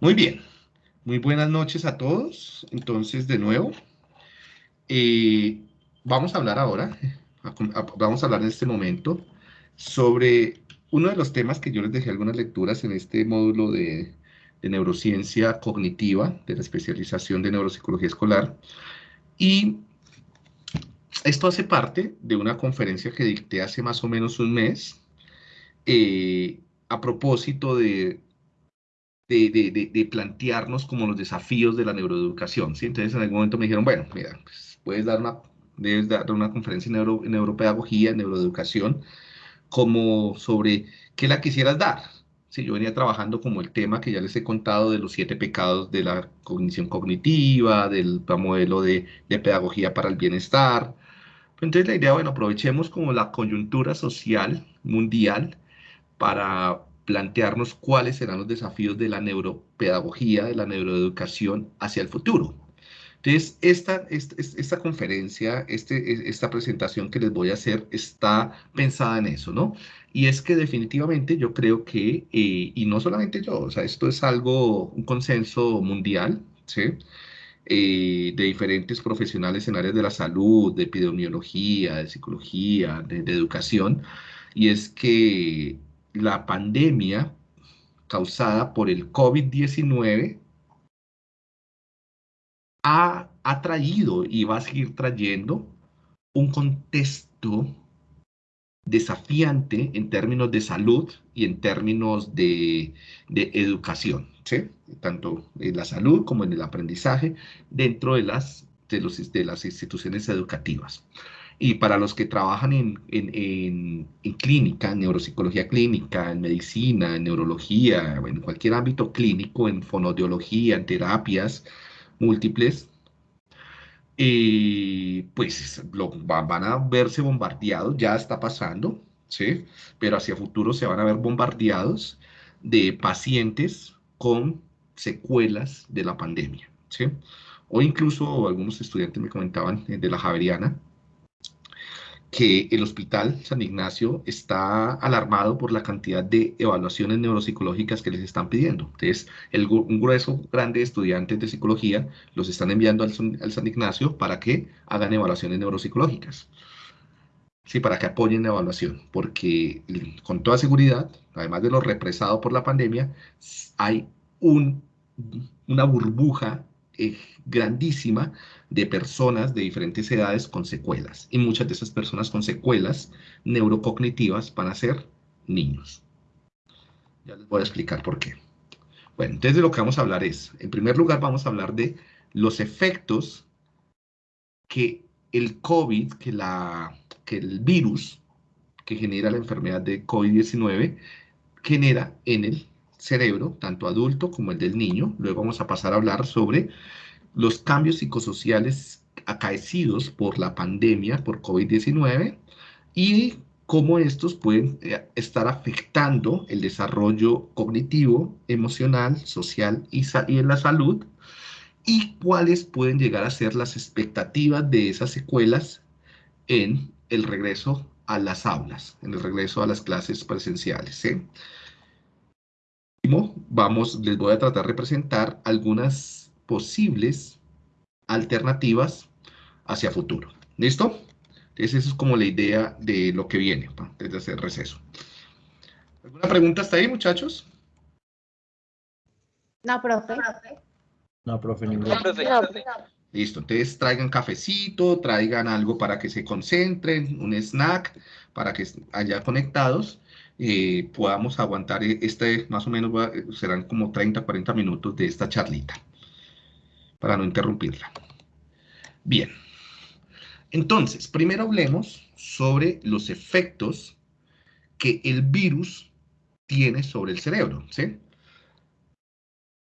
Muy bien, muy buenas noches a todos. Entonces, de nuevo, eh, vamos a hablar ahora, vamos a hablar en este momento sobre uno de los temas que yo les dejé algunas lecturas en este módulo de, neurociencia cognitiva, de la especialización de neuropsicología escolar, y esto hace parte de una conferencia que dicté hace más o menos un mes, eh, a propósito de de, plantearnos como los desafíos de la neuroeducación. ¿sí? Entonces en algún momento me dijeron, bueno, mira, pues, puedes dar una, debes dar una conferencia en, neuro, en neuropedagogía, en neuroeducación, como sobre qué la quisieras dar. Sí, yo venía trabajando como el tema que ya les he contado de los siete pecados de la cognición cognitiva, del modelo de, de pedagogía para el bienestar. Entonces la idea, bueno, aprovechemos como la coyuntura social mundial para plantearnos cuáles serán los desafíos de la neuropedagogía, de la neuroeducación hacia el futuro. Entonces, esta, esta, conferencia, este, esta presentación que les voy a hacer está pensada en eso, ¿no? Y es que definitivamente yo creo que, eh, y no solamente yo, o sea, esto es algo, un consenso mundial, ¿sí? Eh, de diferentes profesionales en áreas de la salud, de epidemiología, de psicología, de educación, y es que la pandemia causada por el COVID-19 ha, traído y va a seguir trayendo un contexto desafiante en términos de salud y en términos de, educación, ¿sí? tanto en la salud como en el aprendizaje dentro de las, de los, de las instituciones educativas. Y para los que trabajan en, en, en, clínica, en neuropsicología clínica, en medicina, en neurología, en cualquier ámbito clínico, en fonodiología, en terapias múltiples, eh, pues lo, van a verse bombardeados, ya está pasando, ¿sí? Pero hacia futuro se van a ver bombardeados de pacientes con secuelas de la pandemia, ¿sí? O incluso algunos estudiantes me comentaban eh, de la Javeriana, que el Hospital San Ignacio está alarmado por la cantidad de evaluaciones neuropsicológicas que les están pidiendo. Entonces, el, un grueso grande de estudiantes de psicología los están enviando al, San Ignacio para que hagan evaluaciones neuropsicológicas. Sí, para que apoyen la evaluación, porque con toda seguridad, además de lo represado por la pandemia, hay un, una burbuja grandísima de personas de diferentes edades con secuelas. Y muchas de esas personas con secuelas neurocognitivas van a ser niños. Ya les voy a explicar por qué. Bueno, entonces de lo que vamos a hablar es, en primer lugar vamos a hablar de los efectos que el COVID, que, la, que el virus que genera la enfermedad de COVID-19 genera en el cerebro, tanto adulto como el del niño. Luego vamos a pasar a hablar sobre los cambios psicosociales acaecidos por la pandemia, por COVID-19, y cómo estos pueden eh, estar afectando el desarrollo cognitivo, emocional, social y, en la salud, y cuáles pueden llegar a ser las expectativas de esas secuelas en el regreso a las aulas, en el regreso a las clases presenciales. ¿eh? Vamos, les voy a tratar de presentar algunas posibles alternativas hacia futuro. ¿Listo? Entonces, esa es como la idea de lo que viene desde ese receso. ¿Alguna pregunta hasta ahí, muchachos? No, profe. No, profe, ninguna. Listo, entonces traigan cafecito, traigan algo para que se concentren, un snack para que haya conectados eh, podamos aguantar e-, este, más o menos serán como 30, 40 minutos de esta charlita, para no interrumpirla. Bien, entonces, primero hablemos sobre los efectos que el virus tiene sobre el cerebro.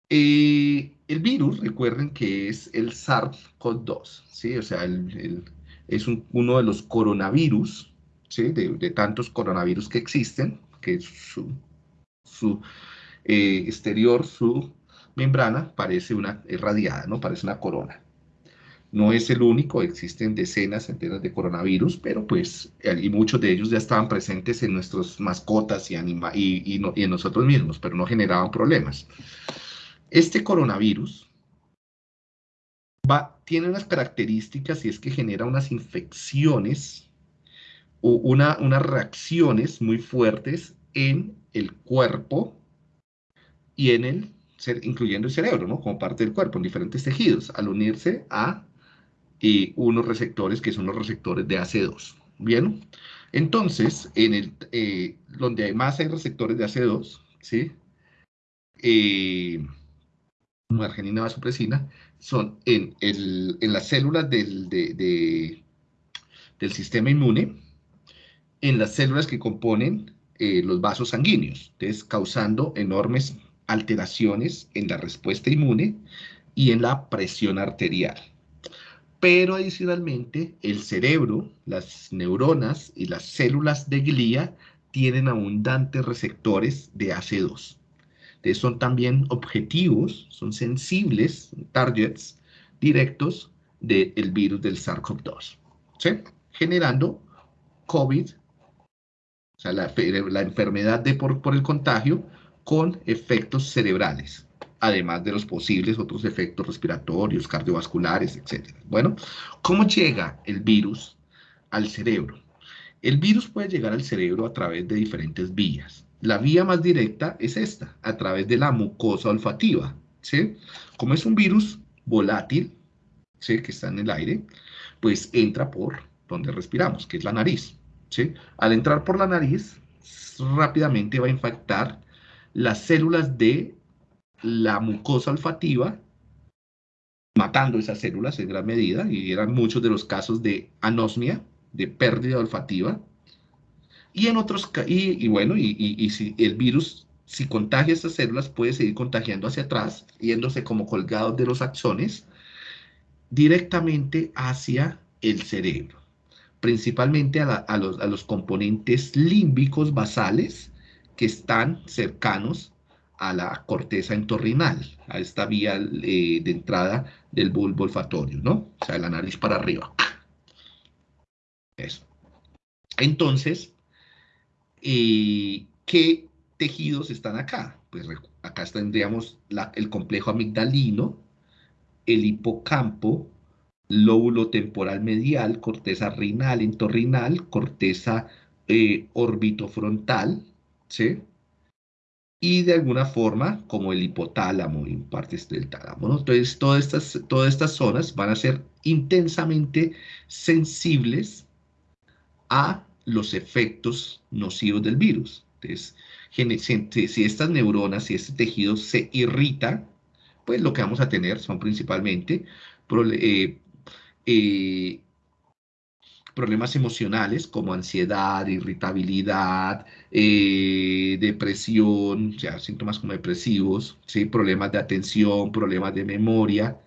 Eh, el virus, recuerden que es el SARS-CoV-2, ¿sí? O sea, es uno de los coronavirus de, tantos coronavirus que existen, que su, su eh, exterior, su membrana, parece una irradiada, ¿no? Parece una corona. No es el único, existen decenas, centenas de coronavirus, pero pues, y muchos de ellos ya estaban presentes en nuestras mascotas y, y, en nosotros mismos, pero no generaban problemas. Este coronavirus va, tiene unas características y es que genera unas infecciones una, unas reacciones muy fuertes en el cuerpo y en el, incluyendo el cerebro, ¿no? Como parte del cuerpo, en diferentes tejidos, al unirse a eh, unos receptores que son los receptores de AC2. Bien, entonces, en el, eh, donde más hay receptores de AC2, ¿sí? Eh, argenina vasopresina, son en, el, en las células del, del sistema inmune, en las células que componen eh, los vasos sanguíneos, entonces causando enormes alteraciones en la respuesta inmune y en la presión arterial. Pero adicionalmente, el cerebro, las neuronas y las células de glía tienen abundantes receptores de AC2. Entonces son también objetivos, son sensibles, targets directos del virus del SARS-CoV-2, ¿sí? generando COVID, sea, la, enfermedad de por, por el contagio con efectos cerebrales, además de los posibles otros efectos respiratorios, cardiovasculares, etc. Bueno, ¿cómo llega el virus al cerebro? El virus puede llegar al cerebro a través de diferentes vías. La vía más directa es esta, a través de la mucosa olfativa, ¿sí? Como es un virus volátil, ¿sí? Que está en el aire, pues entra por donde respiramos, que es la nariz, Al entrar por la nariz, rápidamente va a infectar las células de la mucosa olfativa, matando esas células en gran medida, y eran muchos de los casos de anosmia, de pérdida olfativa, y en otros, y, y bueno, y, si el virus, si contagia estas células, puede seguir contagiando hacia atrás, yéndose como colgados de los axones, directamente hacia el cerebro, principalmente a, los, componentes límbicos basales que están cercanos a la corteza entorrinal, a esta vía eh, de entrada del bulbo olfatorio, ¿no? O sea, la nariz para arriba. Eso. Entonces, ¿qué tejidos están acá? Pues acá tendríamos el complejo amigdalino, el hipocampo, lóbulo temporal medial, corteza renal, entorrinal, corteza eh, orbitofrontal, ¿sí? Y de alguna forma, como el hipotálamo y partes del tálamo, ¿no? Entonces, todas estas, todas estas zonas van a ser intensamente sensibles a los efectos nocivos del virus. Entonces, si estas neuronas, si este tejido se irrita, pues lo que vamos a tener son principalmente eh, eh, problemas emocionales como ansiedad, irritabilidad, eh, depresión, síntomas como depresivos, ¿sí? problemas de atención, problemas de memoria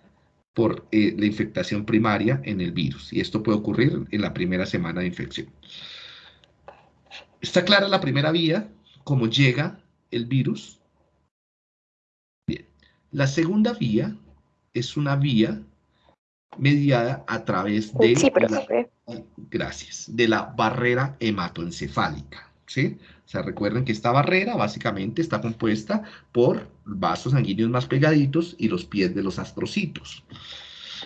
por la infectación primaria en el virus. Y esto puede ocurrir en la primera semana de infección. ¿Está clara la primera vía? ¿Cómo llega el virus? Bien. La segunda vía es una vía mediada a través de... Sí, gracias. De la barrera hematoencefálica. ¿sí? O sea, recuerden que esta barrera básicamente está compuesta por vasos sanguíneos más pegaditos y los pies de los astrocitos.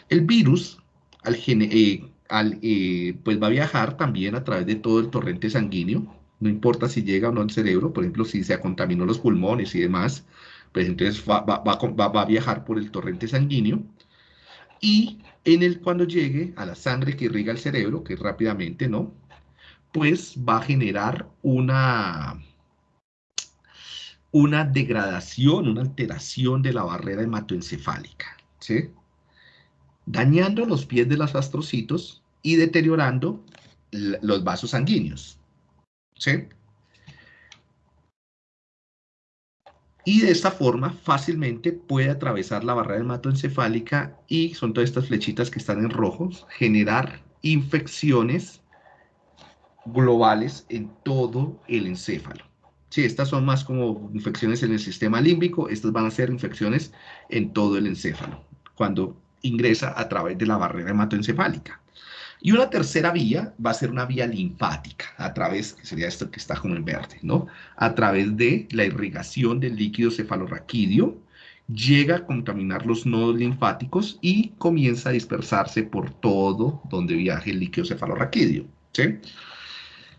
El virus, al, eh, eh, pues va a viajar también a través de todo el torrente sanguíneo, no importa si llega o no al cerebro, por ejemplo, si se contaminó los pulmones y demás, pues entonces va, a viajar por el torrente sanguíneo y en el cuando llegue a la sangre que irriga el cerebro, que rápidamente, ¿no? Pues va a generar una, una degradación, una alteración de la barrera hematoencefálica, ¿sí? Dañando los pies de los astrocitos y deteriorando los vasos sanguíneos. ¿Sí? Y de esta forma fácilmente puede atravesar la barrera hematoencefálica y son todas estas flechitas que están en rojos, generar infecciones globales en todo el encéfalo. Sí, estas son más como infecciones en el sistema límbico, estas van a ser infecciones en todo el encéfalo, cuando ingresa a través de la barrera hematoencefálica. Y una tercera vía va a ser una vía linfática, a través, que sería esto que está como en verde, ¿no? A través de la irrigación del líquido cefalorraquídeo, llega a contaminar los nodos linfáticos y comienza a dispersarse por todo donde viaje el líquido cefalorraquídeo. ¿sí?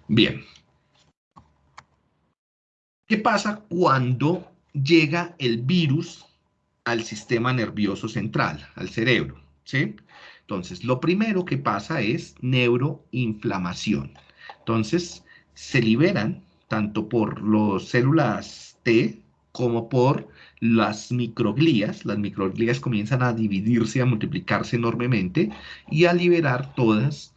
Bien. ¿Qué pasa cuando llega el virus al sistema nervioso central, al cerebro? ¿sí? Entonces, lo primero que pasa es neuroinflamación. Entonces, se liberan tanto por las células T como por las microglías. Las microglías comienzan a dividirse, a multiplicarse enormemente y a liberar todas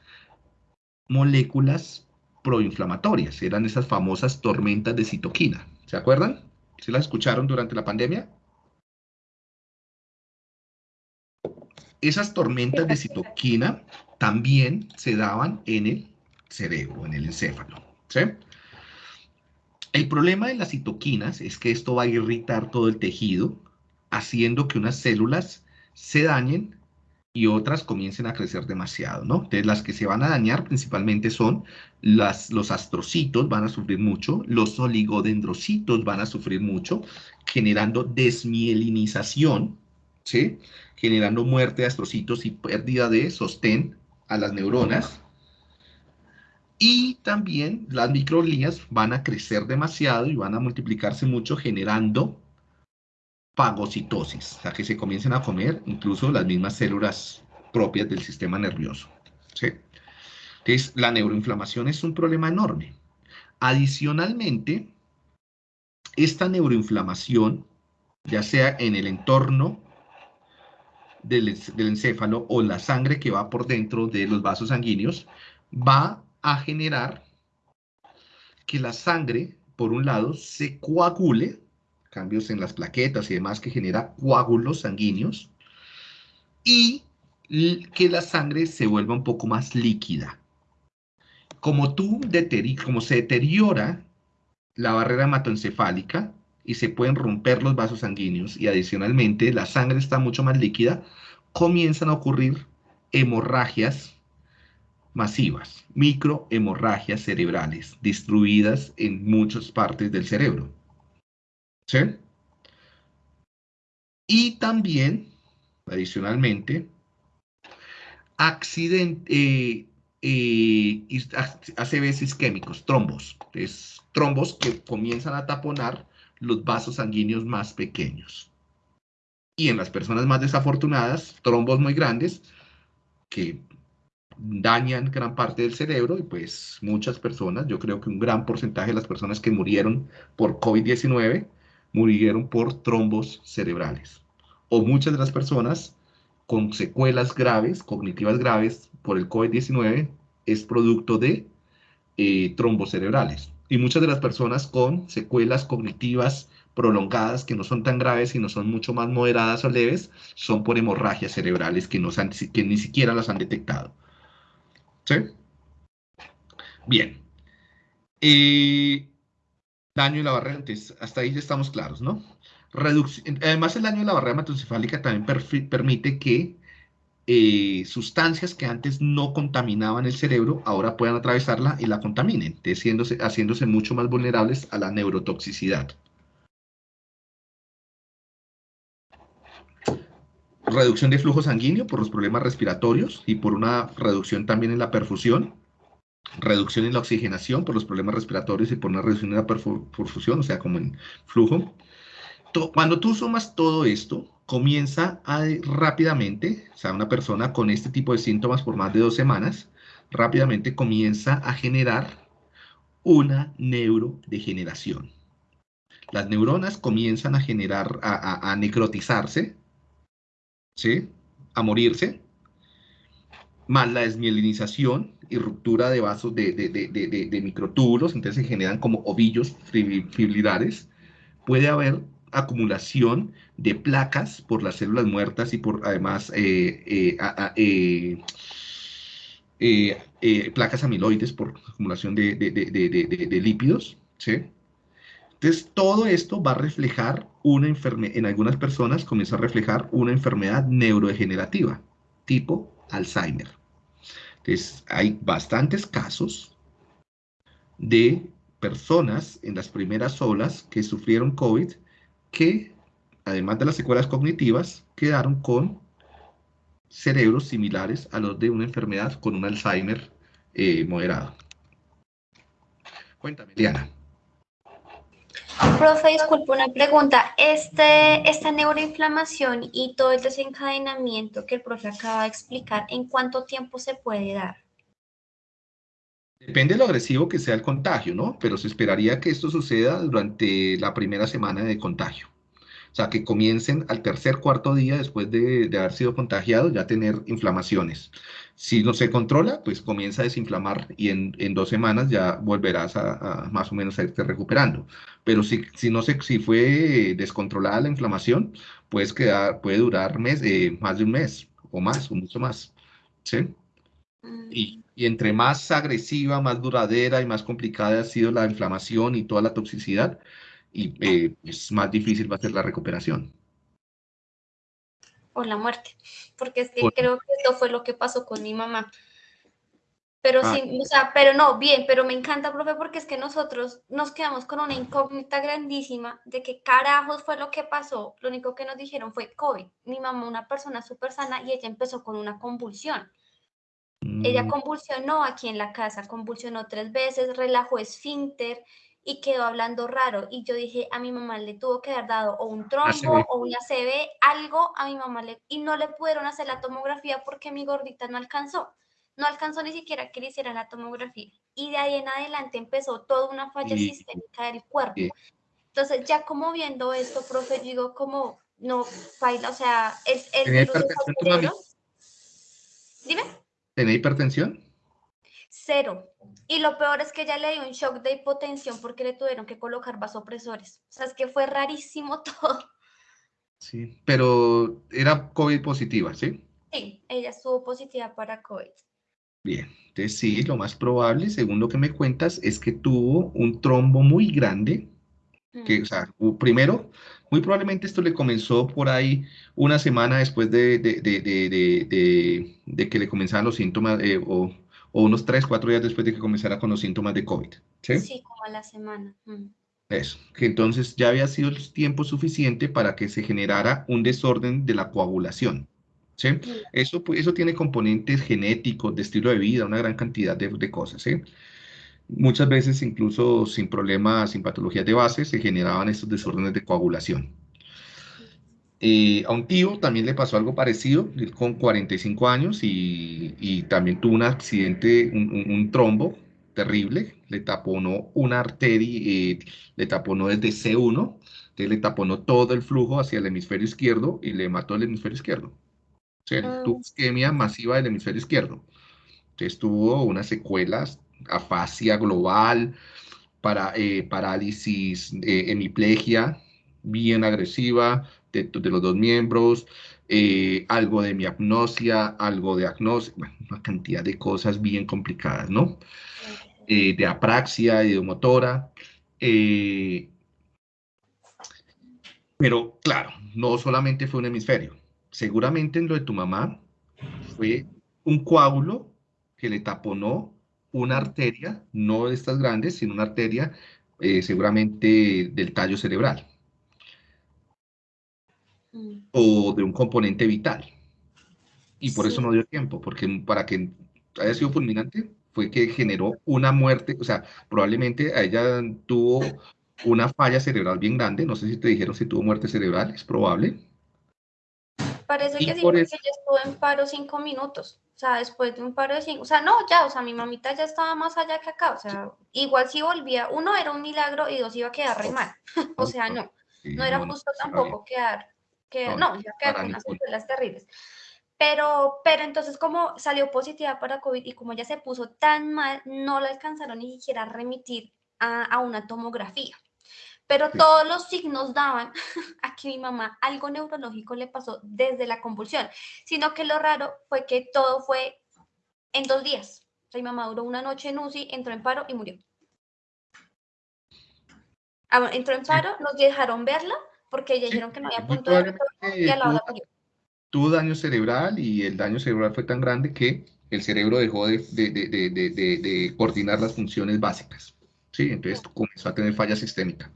moléculas proinflamatorias. Eran esas famosas tormentas de citoquina. ¿Se acuerdan? ¿Se las escucharon durante la pandemia? Esas tormentas de citoquina también se daban en el cerebro, en el encéfalo. El problema de las citoquinas es que esto va a irritar todo el tejido, haciendo que unas células se dañen y otras comiencen a crecer demasiado, ¿no? Entonces, las que se van a dañar principalmente son las, los astrocitos, van a sufrir mucho, los oligodendrocitos van a sufrir mucho, generando desmielinización, Generando muerte de astrocitos y pérdida de sostén a las neuronas. Y también las microglías van a crecer demasiado y van a multiplicarse mucho generando fagocitosis, o sea, que se comiencen a comer incluso las mismas células propias del sistema nervioso. ¿sí? Entonces, la neuroinflamación es un problema enorme. Adicionalmente, esta neuroinflamación, ya sea en el entorno del, encéfalo o la sangre que va por dentro de los vasos sanguíneos, va a generar que la sangre, por un lado, se coagule, cambios en las plaquetas y demás que genera coágulos sanguíneos, y que la sangre se vuelva un poco más líquida. Como, tú como se deteriora la barrera hematoencefálica y se pueden romper los vasos sanguíneos y adicionalmente la sangre está mucho más líquida, comienzan a ocurrir hemorragias masivas, microhemorragias cerebrales distribuidas en muchas partes del cerebro. ¿Sí? Y también, adicionalmente, accidente, eh, eh, ACVs isquémicos, trombos. Es trombos que comienzan a taponar los vasos sanguíneos más pequeños. Y en las personas más desafortunadas, trombos muy grandes que dañan gran parte del cerebro y pues muchas personas, yo creo que un gran porcentaje de las personas que murieron por COVID-19 murieron por trombos cerebrales. O muchas de las personas con secuelas graves, cognitivas graves por el COVID-19 es producto de eh, trombos cerebrales. Y muchas de las personas con secuelas cognitivas prolongadas que no son tan graves y no son mucho más moderadas o leves son por hemorragias cerebrales que, no que ni siquiera las han detectado. ¿Sí? Bien. Eh, daño en la barrera, entonces hasta ahí ya estamos claros, ¿no? además, el daño de la barrera hematoencefálica también permite que eh, sustancias que antes no contaminaban el cerebro ahora puedan atravesarla y la contaminen, haciéndose, haciéndose mucho más vulnerables a la neurotoxicidad. reducción de flujo sanguíneo por los problemas respiratorios y por una reducción también en la perfusión, reducción en la oxigenación por los problemas respiratorios y por una reducción en la perfusión, o sea, como en flujo. Cuando tú sumas todo esto, comienza a rápidamente, o sea, una persona con este tipo de síntomas por más de dos semanas, rápidamente comienza a generar una neurodegeneración. Las neuronas comienzan a generar, a necrotizarse, ¿sí? a morirse, más la desmielinización y ruptura de vasos de, de, microtúbulos, entonces se generan como ovillos fibrilares. Puede haber acumulación de placas por las células muertas y por además eh, eh, eh, placas amiloides por acumulación de, lípidos. ¿sí? Entonces, todo esto va a reflejar una enfermedad, en algunas personas comienza a reflejar una enfermedad neurodegenerativa, tipo Alzheimer. Entonces, hay bastantes casos de personas en las primeras olas que sufrieron COVID que además de las secuelas cognitivas, quedaron con cerebros similares a los de una enfermedad con un Alzheimer eh, moderado. Cuéntame, Liana. Profe, disculpe una pregunta. Este, esta neuroinflamación y todo el desencadenamiento que el profe acaba de explicar, ¿en cuánto tiempo se puede dar? Depende de lo agresivo que sea el contagio, ¿no? Pero se esperaría que esto suceda durante la primera semana de contagio. O sea, que comiencen al tercer, cuarto día después de, haber sido contagiados ya tener inflamaciones. Si no se controla, pues comienza a desinflamar y en, dos semanas ya volverás a, más o menos a irte recuperando. Pero si, si, no se, si fue descontrolada la inflamación, puedes quedar, puede durar mes, eh, más de un mes o más, o mucho más. ¿Sí? Y, y, entre más agresiva, más duradera y más complicada ha sido la inflamación y toda la toxicidad, y eh, es más difícil va a ser la recuperación. O la muerte, porque es que creo que esto fue lo que pasó con mi mamá. Pero ah. sí, o sea, pero no, bien, pero me encanta, profe, porque es que nosotros nos quedamos con una incógnita grandísima de qué carajos fue lo que pasó. Lo único que nos dijeron fue COVID. Mi mamá, una persona súper sana, y ella empezó con una convulsión. Ella mm. convulsionó aquí en la casa, convulsionó tres veces, relajó esfínter, y quedó hablando raro. Y yo dije, a mi mamá le tuvo que haber dado o un trombo o una CB, algo a mi mamá le... Y no le pudieron hacer la tomografía porque mi gordita no alcanzó. No alcanzó ni siquiera que le hicieran la tomografía. Y de ahí en adelante empezó toda una falla sistémica del cuerpo. Entonces, ya como viendo esto, profe, digo, como, no, baila, o sea, es el virus Dime. ¿Tenía hipertensión? Cero. Y lo peor es que ya le dio un shock de hipotensión porque le tuvieron que colocar vasopresores. O sea, es que fue rarísimo todo. Sí, pero era COVID positiva, ¿sí? Sí, ella estuvo positiva para COVID. Bien, entonces sí, lo más probable, según lo que me cuentas, es que tuvo un trombo muy grande. Que, mm. o sea, primero, muy probablemente esto le comenzó por ahí una semana después de, de, que le comenzaban los síntomas eh, o o unos 3, 4 días después de que comenzara con los síntomas de COVID. Sí, sí como a la semana. Mm. Eso, que entonces ya había sido el tiempo suficiente para que se generara un desorden de la coagulación. ¿sí? Eso, pues, eso tiene componentes genéticos, de estilo de vida, una gran cantidad de, de cosas. ¿sí? Muchas veces, incluso sin problemas, sin patologías de base, se generaban estos desórdenes de coagulación. Eh, a un tío también le pasó algo parecido, con 45 años y, también tuvo un accidente, un, trombo terrible, le taponó una arteria, eh, le taponó desde C1, le taponó todo el flujo hacia el hemisferio izquierdo y le mató el hemisferio izquierdo. O sea, ah. tuvo isquemia masiva del hemisferio izquierdo. Entonces tuvo unas secuelas, afasia global, para, eh, parálisis, hemiplegia bien agresiva, de, los dos miembros, eh, algo de miapnosia, algo de agnosia, una cantidad de cosas bien complicadas, ¿no? Eh, de apraxia, ideomotora. Eh, pero claro, no solamente fue un hemisferio. Seguramente en lo de tu mamá fue un coágulo que le taponó una arteria, no de estas grandes, sino una arteria seguramente del tallo cerebral o de un componente vital. Y por eso no dio tiempo, porque para que haya sido fulminante fue que generó una muerte, o sea, probablemente a ella tuvo una falla cerebral bien grande, no sé si te dijeron si tuvo muerte cerebral, es probable. Parece que sí, porque ella estuvo en paro cinco minutos, o sea, después de un paro de cinco, o sea, no, ya, o sea, mi mamita ya estaba más allá que acá, o sea, igual si volvía, uno era un milagro y dos iba a quedar re mal, o sea, no, no era justo tampoco quedar que no, ya quedaron unas secuelas terribles. Pero, pero entonces como salió positiva para COVID y como ya se puso tan mal, no la alcanzaron ni siquiera a remitir a, a una tomografía. Pero todos los signos daban a que mi mamá algo neurológico le pasó desde la convulsión, sino que lo raro fue que todo fue en dos días. O sea, mi mamá duró una noche en UCI, entró en paro y murió. Ah, entró en paro, nos dejaron verla porque ellos dijeron que no había punto de y a la hora Tuvo daño cerebral y el daño cerebral fue tan grande que el cerebro dejó de, de, de, de coordinar las funciones básicas. Sí, entonces comenzó a tener falla sistémica.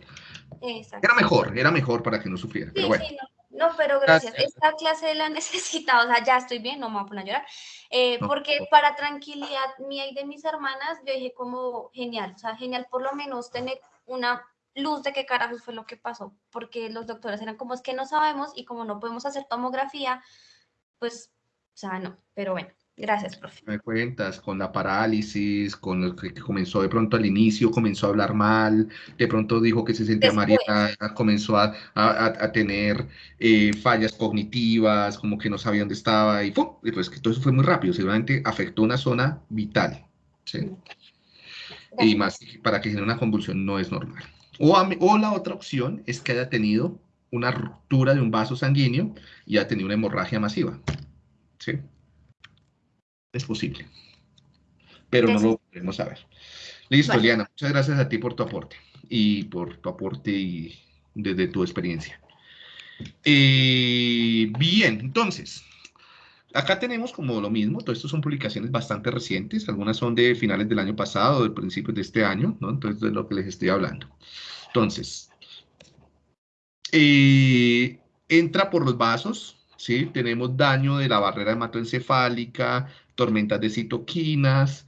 Era mejor, era mejor para que no sufriera. pero bueno. sí, no, No, pero gracias. Esta clase la necesitado, o sea, ya estoy bien, no me voy a poner a llorar. Eh, porque para tranquilidad mía y de mis hermanas, yo dije como genial, o sea, genial por lo menos tener una luz de qué carajos fue lo que pasó, porque los doctores eran como es que no sabemos y como no podemos hacer tomografía, pues, o sea, no, pero bueno. Gracias, profe. Me cuentas con la parálisis, con lo que comenzó de pronto al inicio, comenzó a hablar mal, de pronto dijo que se sentía mareada, comenzó a, a, tener eh, fallas cognitivas, como que no sabía dónde estaba y, ¡pum! y pues que todo eso fue muy rápido, seguramente afectó una zona vital. ¿sí? Y más para que genere una convulsión no es normal. O, o la otra opción es que haya tenido una ruptura de un vaso sanguíneo y haya tenido una hemorragia masiva. ¿sí? es posible. Pero no lo podemos saber. Listo, Eliana, muchas gracias a ti por tu aporte y por tu aporte y desde tu experiencia. Eh, bien, entonces, acá tenemos como lo mismo, todo esto son publicaciones bastante recientes, algunas son de finales del año pasado, de principios de este año, ¿no? Entonces, de lo que les estoy hablando. Entonces, eh, entra por los vasos, ¿sí? Tenemos daño de la barrera hematoencefálica, tormentas de citoquinas,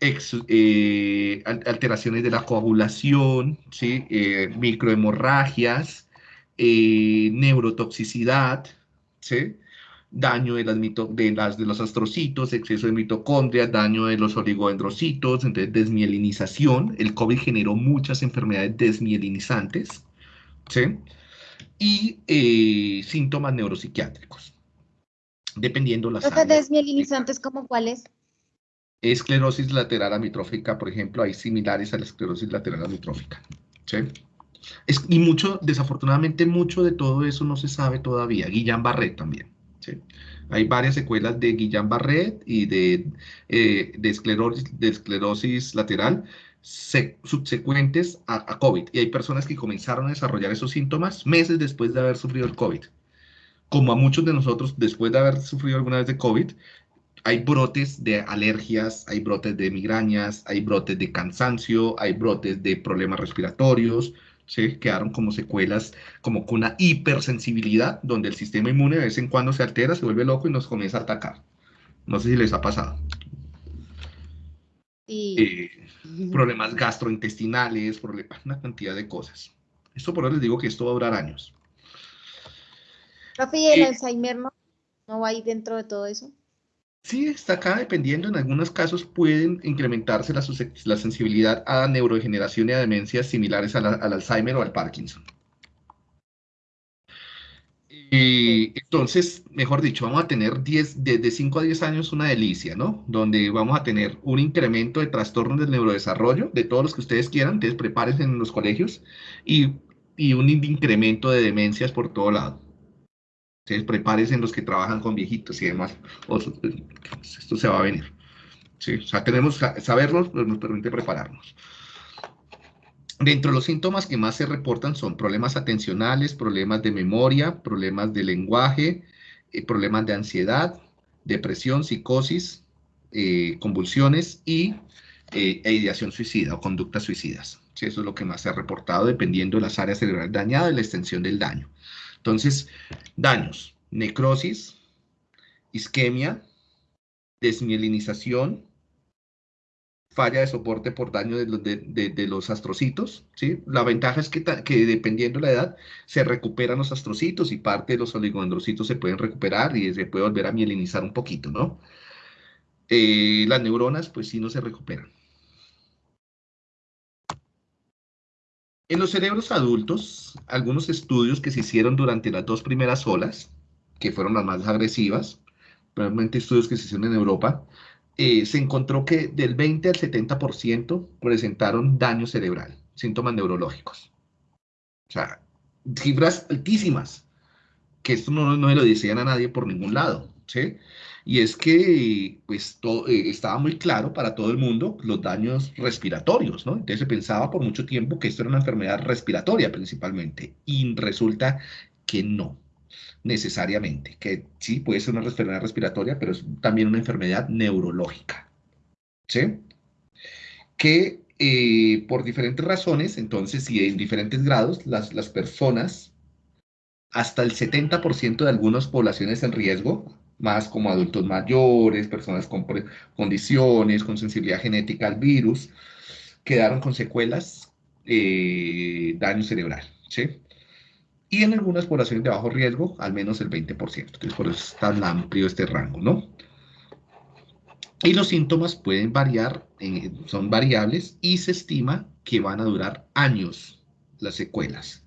eh, alteraciones de la coagulación, ¿sí? Eh, microhemorragias, neurotoxicidad, ¿sí? Daño de las, de, las, de los astrocitos, exceso de mitocondrias, daño de los oligodendrocitos, entonces desmielinización. El COVID generó muchas enfermedades desmielinizantes, ¿sí? Y síntomas neuropsiquiátricos dependiendo las ¿Los desmielinizantes como cuáles? Esclerosis lateral amitrófica, por ejemplo, hay similares a la esclerosis lateral amitrófica. ¿sí? y mucho, desafortunadamente, mucho de todo eso no se sabe todavía. Guillain-Barré también. ¿Sí? Hay varias secuelas de Guillain-Barré y de, eh, de, esclerosis, de esclerosis lateral subsecuentes a, a, COVID. Y hay personas que comenzaron a desarrollar esos síntomas meses después de haber sufrido el COVID como a muchos de nosotros, después de haber sufrido alguna vez de COVID, hay brotes de alergias, hay brotes de migrañas, hay brotes de cansancio, hay brotes de problemas respiratorios, ¿sí? quedaron como secuelas, como con una hipersensibilidad, donde el sistema inmune de vez en cuando se altera, se vuelve loco y nos comienza a atacar. No sé si les ha pasado. Eh, problemas gastrointestinales, problemas, una cantidad de cosas. Esto por eso les digo que esto va a durar años. Profe, ¿y el Alzheimer no, no va ahí dentro de todo eso? Sí, está acá dependiendo. En algunos casos pueden incrementarse la, la sensibilidad a neurodegeneración y a demencias similares al Alzheimer o al Parkinson. Y entonces, mejor dicho, vamos a tener 10, de 5 a 10 años una delicia, ¿no? Donde vamos a tener un incremento de trastornos del neurodesarrollo, de todos los que ustedes quieran, entonces prepárense en los colegios, y, y un incremento de demencias por todo lado. Entonces, prepárense los que trabajan con viejitos y demás. esto se va a venir. tenemos saberlo, nos permite prepararnos. Dentro de los síntomas que más se reportan son problemas atencionales, problemas de memoria, problemas de lenguaje, eh, problemas de ansiedad, depresión, psicosis, eh, convulsiones y eh, ideación suicida o conductas suicidas. ¿sí? Eso es lo que más se ha reportado dependiendo de las áreas cerebrales dañadas y la extensión del daño. Entonces, daños, necrosis, isquemia, desmielinización, falla de soporte por daño de, los astrocitos, ¿sí? La ventaja es que, dependiendo de la edad, se recuperan los astrocitos y parte de los oligodendrocitos se pueden recuperar y se puede volver a mielinizar un poquito, ¿no? Eh, las neuronas, pues sí, no se recuperan. En los cerebros adultos, algunos estudios que se hicieron durante las dos primeras olas, que fueron las más agresivas, probablemente estudios que se hicieron en Europa, eh, se encontró que del 20 al 70% presentaron daño cerebral, síntomas neurológicos. O sea, cifras altísimas, que esto no, no lo decían a nadie por ningún lado, ¿sí? Y es que pues eh, estaba muy claro para todo el mundo los daños respiratorios, ¿no? Entonces se pensaba por mucho tiempo que esto era una enfermedad respiratoria principalmente y resulta que no necesariamente, que sí puede ser una enfermedad respiratoria, pero es también una enfermedad neurológica, ¿sí? Que eh, por diferentes razones, entonces, y en diferentes grados, las, las personas hasta el 70% de algunas poblaciones en riesgo, más como adultos mayores, personas con condiciones, con sensibilidad genética al virus, quedaron con secuelas, eh, daño cerebral, ¿sí? Y en algunas poblaciones de bajo riesgo, al menos el 20%. Entonces, por eso es tan amplio este rango, ¿no? Y los síntomas pueden variar, son variables, y se estima que van a durar años las secuelas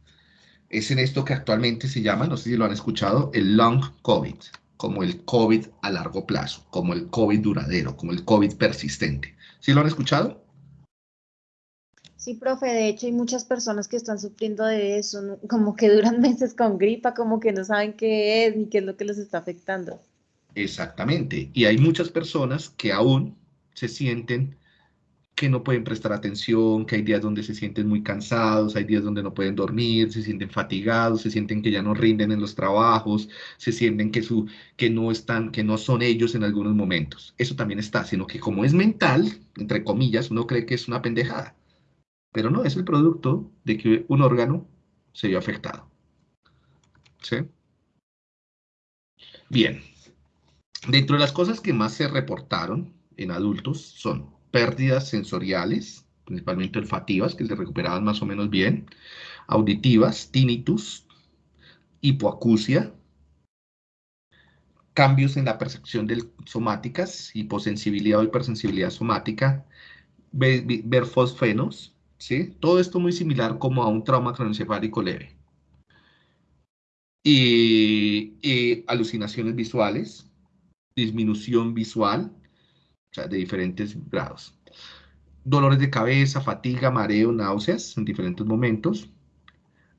es en esto que actualmente se llama, no sé si lo han escuchado, el long COVID, como el COVID a largo plazo, como el COVID duradero, como el COVID persistente. ¿Sí lo han escuchado? Sí, profe, de hecho hay muchas personas que están sufriendo de eso, como que duran meses con gripa, como que no saben qué es ni qué es lo que les está afectando. Exactamente, y hay muchas personas que aún se sienten que no pueden prestar atención, que hay días donde se sienten muy cansados, hay días donde no pueden dormir, se sienten fatigados, se sienten que ya no rinden en los trabajos, se sienten que, su, que, no, están, que no son ellos en algunos momentos. Eso también está, sino que como es mental, entre comillas, uno cree que es una pendejada, pero no, es el producto de que un órgano se vio afectado. ¿Sí? Bien. Dentro de las cosas que más se reportaron en adultos son pérdidas sensoriales, principalmente olfativas, que se recuperaban más o menos bien, auditivas, tinnitus, hipoacusia, cambios en la percepción de somáticas, hiposensibilidad o hipersensibilidad somática, ver, fosfenos, ¿sí? Todo esto muy similar como a un trauma cronoencefálico leve. y alucinaciones visuales, disminución visual, de diferentes grados. Dolores de cabeza, fatiga, mareo, náuseas en diferentes momentos.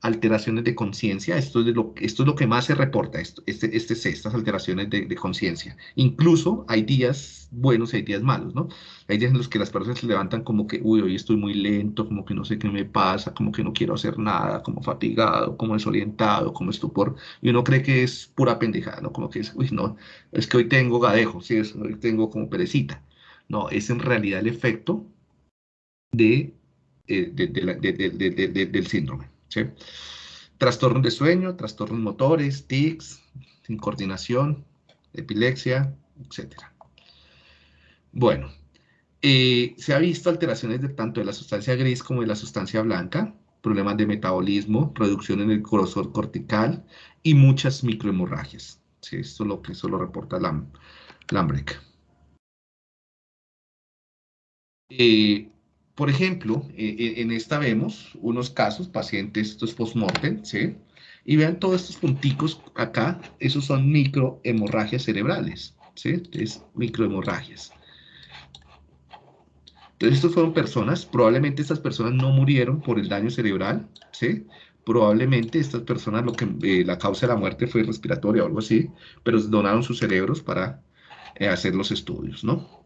Alteraciones de conciencia, esto, es lo, esto es lo que más se reporta, esto, este, este es estas alteraciones de, de conciencia. Incluso hay días buenos y hay días malos, ¿no? Hay días en los que las personas se levantan como que, uy, hoy estoy muy lento, como que no sé qué me pasa, como que no quiero hacer nada, como fatigado, como desorientado, como estupor, y uno cree que es pura pendejada, ¿no? Como que es, uy, no, es que hoy tengo gadejo, sí, hoy tengo como perecita. No, es en realidad el efecto de, del síndrome. ¿Sí? Trastornos de sueño, trastornos motores, tics, incoordinación, epilepsia, etc. Bueno, eh, se ha visto alteraciones tanto de la sustancia gris como de la sustancia blanca, problemas de metabolismo, producción en el grosor cortical y muchas microhemorragias. Esto es lo que solo reporta la. Eh, por ejemplo, eh, eh, en esta vemos unos casos, pacientes, estos post-mortem, ¿sí? Y vean todos estos punticos acá, esos son microhemorragias cerebrales, ¿sí? Es microhemorragias. Entonces, estos fueron personas, probablemente estas personas no murieron por el daño cerebral, ¿sí? Probablemente estas personas, lo que, la causa de la muerte fue respiratoria o algo así, pero donaron sus cerebros para hacer los estudios, ¿no?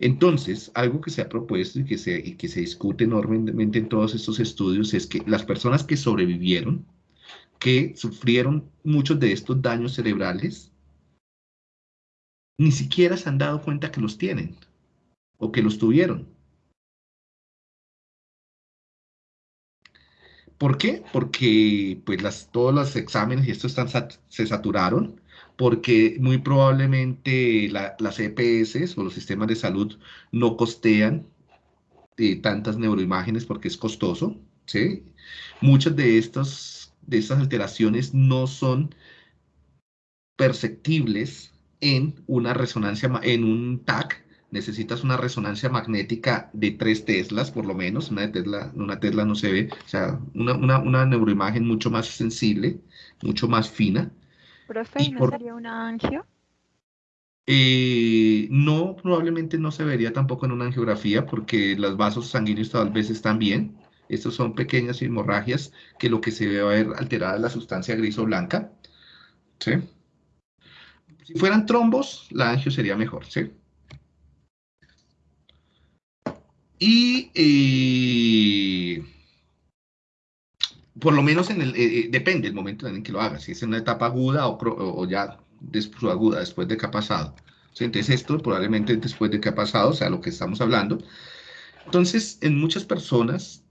Entonces, algo que se ha propuesto y que se, que se discute enormemente en todos estos estudios es que las personas que sobrevivieron, que sufrieron muchos de estos daños cerebrales, ni siquiera se han dado cuenta que los tienen o que los tuvieron. ¿Por qué? Porque pues las, todos los exámenes y esto están, se saturaron porque muy probablemente las EPS o los sistemas de salud no costean eh, tantas neuroimágenes porque es costoso, ¿sí? Muchas de estas, de estas alteraciones no son perceptibles en una resonancia, en un TAC, necesitas una resonancia magnética de 3 teslas, por lo menos, una, tesla, una tesla no se ve, o sea, una, una, una neuroimagen mucho más sensible, mucho más fina, Profe, ¿no sería una angio? Eh, no, probablemente no se vería tampoco en una angiografía porque los vasos sanguíneos tal vez están bien. Estos son pequeñas hemorragias que lo que se ve va a ver alterada es la sustancia gris o blanca. ¿sí? Si fueran trombos, la angio sería mejor. ¿sí? Y eh, por lo menos en el, eh, eh, depende del momento en que lo haga, si es en una etapa aguda o, ya después aguda, después de que ha pasado. Entonces esto probablemente después de que ha pasado, o sea, lo que estamos hablando. Entonces, en muchas personas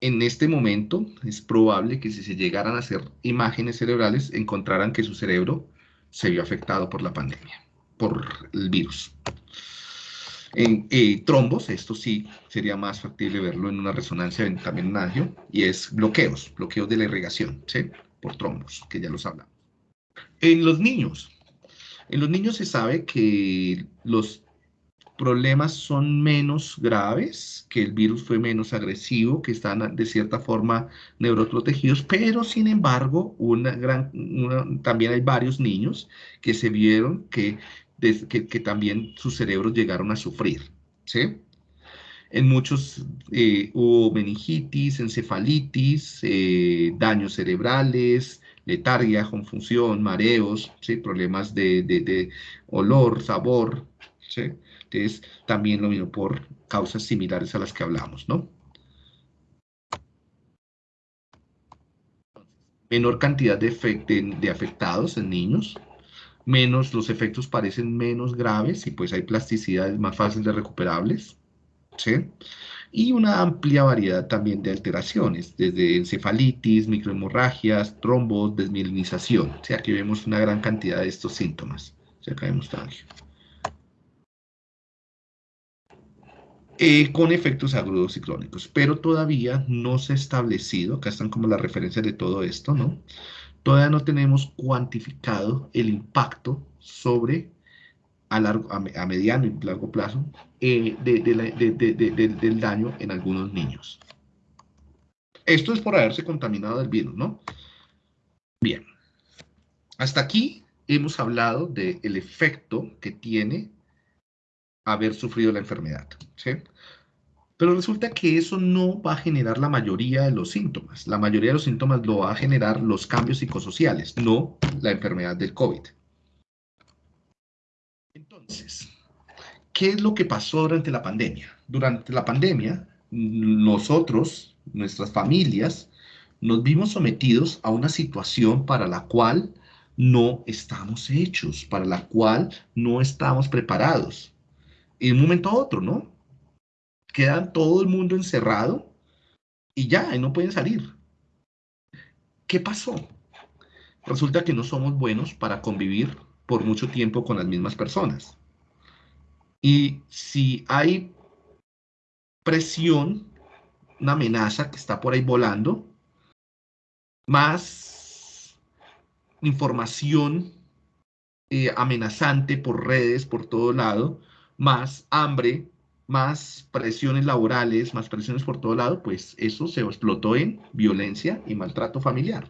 en este momento es probable que si se llegaran a hacer imágenes cerebrales, encontraran que su cerebro se vio afectado por la pandemia, por el virus. En eh, trombos, esto sí sería más factible verlo en una resonancia, también en y es bloqueos, bloqueos de la irrigación, ¿sí? Por trombos, que ya los hablamos. En los niños, en los niños se sabe que los problemas son menos graves, que el virus fue menos agresivo, que están de cierta forma neuroprotegidos, pero sin embargo, una gran, también hay varios niños que se vieron que, que, también sus cerebros llegaron a sufrir, ¿sí? En muchos eh, hubo meningitis, encefalitis, eh, daños cerebrales, letargia, confusión, mareos, ¿sí? problemas de, olor, sabor, ¿sí? es también lo mismo por causas similares a las que hablamos, ¿no? Menor cantidad de, de afectados en niños, menos, los efectos parecen menos graves y pues hay plasticidades más fáciles de recuperables, ¿sí? Y una amplia variedad también de alteraciones, desde encefalitis, microhemorragias, trombos, desmielinización. O sea, aquí vemos una gran cantidad de estos síntomas. O sea, acá vemos tangio. Eh, con efectos agudos y crónicos, pero todavía no se ha establecido, acá están como las referencias de todo esto, ¿no? Todavía no tenemos cuantificado el impacto sobre a, largo, a, mediano y largo plazo eh, del daño en algunos niños. Esto es por haberse contaminado del virus, ¿no? Bien. Hasta aquí hemos hablado del efecto que tiene haber sufrido la enfermedad. ¿sí? Pero resulta que eso no va a generar la mayoría de los síntomas. La mayoría de los síntomas lo va a generar los cambios psicosociales, no la enfermedad del COVID. Entonces, ¿qué es lo que pasó durante la pandemia? Durante la pandemia, nosotros, nuestras familias, nos vimos sometidos a una situación para la cual no estamos hechos, para la cual no estamos preparados. Y de un momento a otro, ¿no? Quedan todo el mundo encerrado y ya, no pueden salir. ¿Qué pasó? Resulta que no somos buenos para convivir por mucho tiempo con las mismas personas. Y si hay presión, una amenaza que está por ahí volando, más información eh, amenazante por redes, por todo lado, más hambre, más presiones laborales, más presiones por todo lado, pues eso se explotó en violencia y maltrato familiar.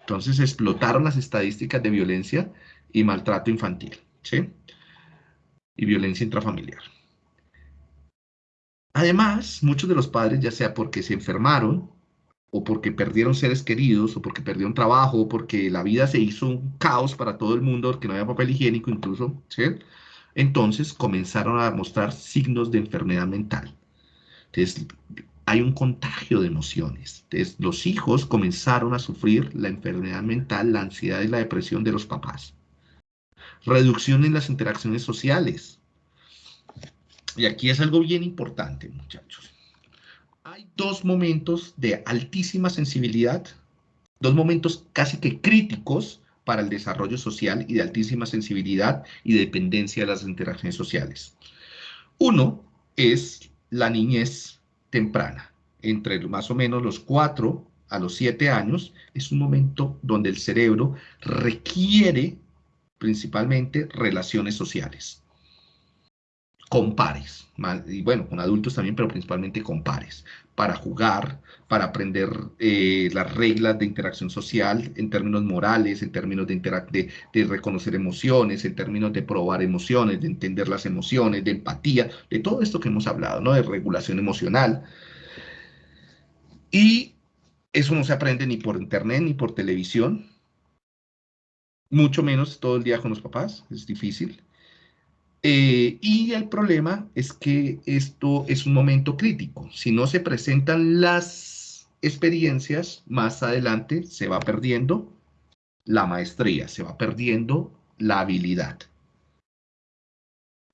Entonces explotaron las estadísticas de violencia y maltrato infantil, ¿sí? Y violencia intrafamiliar. Además, muchos de los padres, ya sea porque se enfermaron, o porque perdieron seres queridos, o porque perdieron trabajo, o porque la vida se hizo un caos para todo el mundo, porque no había papel higiénico incluso, ¿sí? Entonces comenzaron a mostrar signos de enfermedad mental. Entonces, hay un contagio de emociones. Entonces, los hijos comenzaron a sufrir la enfermedad mental, la ansiedad y la depresión de los papás. Reducción en las interacciones sociales. Y aquí es algo bien importante, muchachos. Hay dos momentos de altísima sensibilidad, dos momentos casi que críticos para el desarrollo social y de altísima sensibilidad y dependencia de las interacciones sociales. Uno es la niñez temprana, entre más o menos los 4 a los 7 años, es un momento donde el cerebro requiere principalmente relaciones sociales con pares, y bueno, con adultos también, pero principalmente con pares, para jugar, para aprender eh, las reglas de interacción social en términos morales, en términos de, de, de, reconocer emociones, en términos de probar emociones, de entender las emociones, de empatía, de todo esto que hemos hablado, ¿no? De regulación emocional. Y eso no se aprende ni por internet ni por televisión, mucho menos todo el día con los papás, es difícil. Eh, y el problema es que esto es un momento crítico. Si no se presentan las experiencias, más adelante se va perdiendo la maestría, se va perdiendo la habilidad.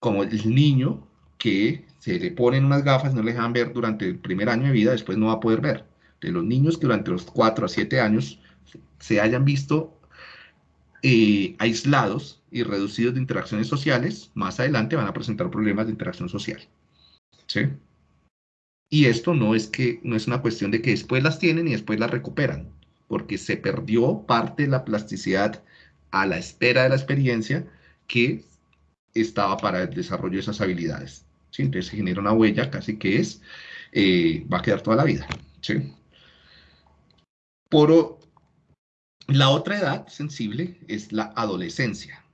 Como el niño que se le ponen unas gafas, no le dejan ver durante el primer año de vida, después no va a poder ver, que los niños que durante los 4 a 7 años se hayan visto eh, aislados y reducidos de interacciones sociales, más adelante van a presentar problemas de interacción social. ¿Sí? Y esto no es, que, no es una cuestión de que después las tienen y después las recuperan, porque se perdió parte de la plasticidad a la espera de la experiencia que estaba para el desarrollo de esas habilidades. ¿sí? Entonces se genera una huella casi que es, eh, va a quedar toda la vida. ¿sí? Por la otra edad sensible es la adolescencia.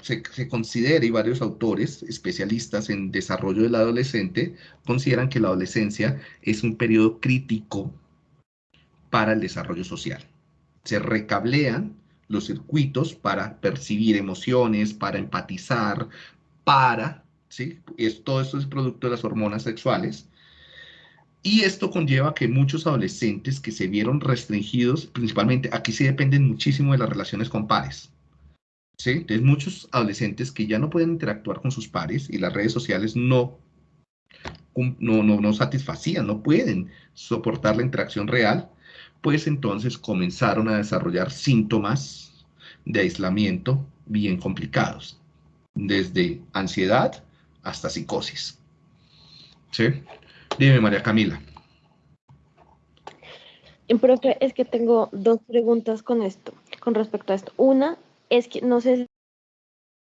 Se, considera, y varios autores especialistas en desarrollo del adolescente consideran que la adolescencia es un periodo crítico para el desarrollo social. Se recablean los circuitos para percibir emociones, para empatizar, para, ¿sí? Es, todo esto es producto de las hormonas sexuales. Y esto conlleva que muchos adolescentes que se vieron restringidos, principalmente aquí sí dependen muchísimo de las relaciones con pares. ¿Sí? Entonces muchos adolescentes que ya no pueden interactuar con sus pares y las redes sociales no, no, no, no satisfacían, no pueden soportar la interacción real, pues entonces comenzaron a desarrollar síntomas de aislamiento bien complicados, desde ansiedad hasta psicosis. ¿Sí? Dime, María Camila. Profe, es que tengo dos preguntas con esto, con respecto a esto. Una es que no sé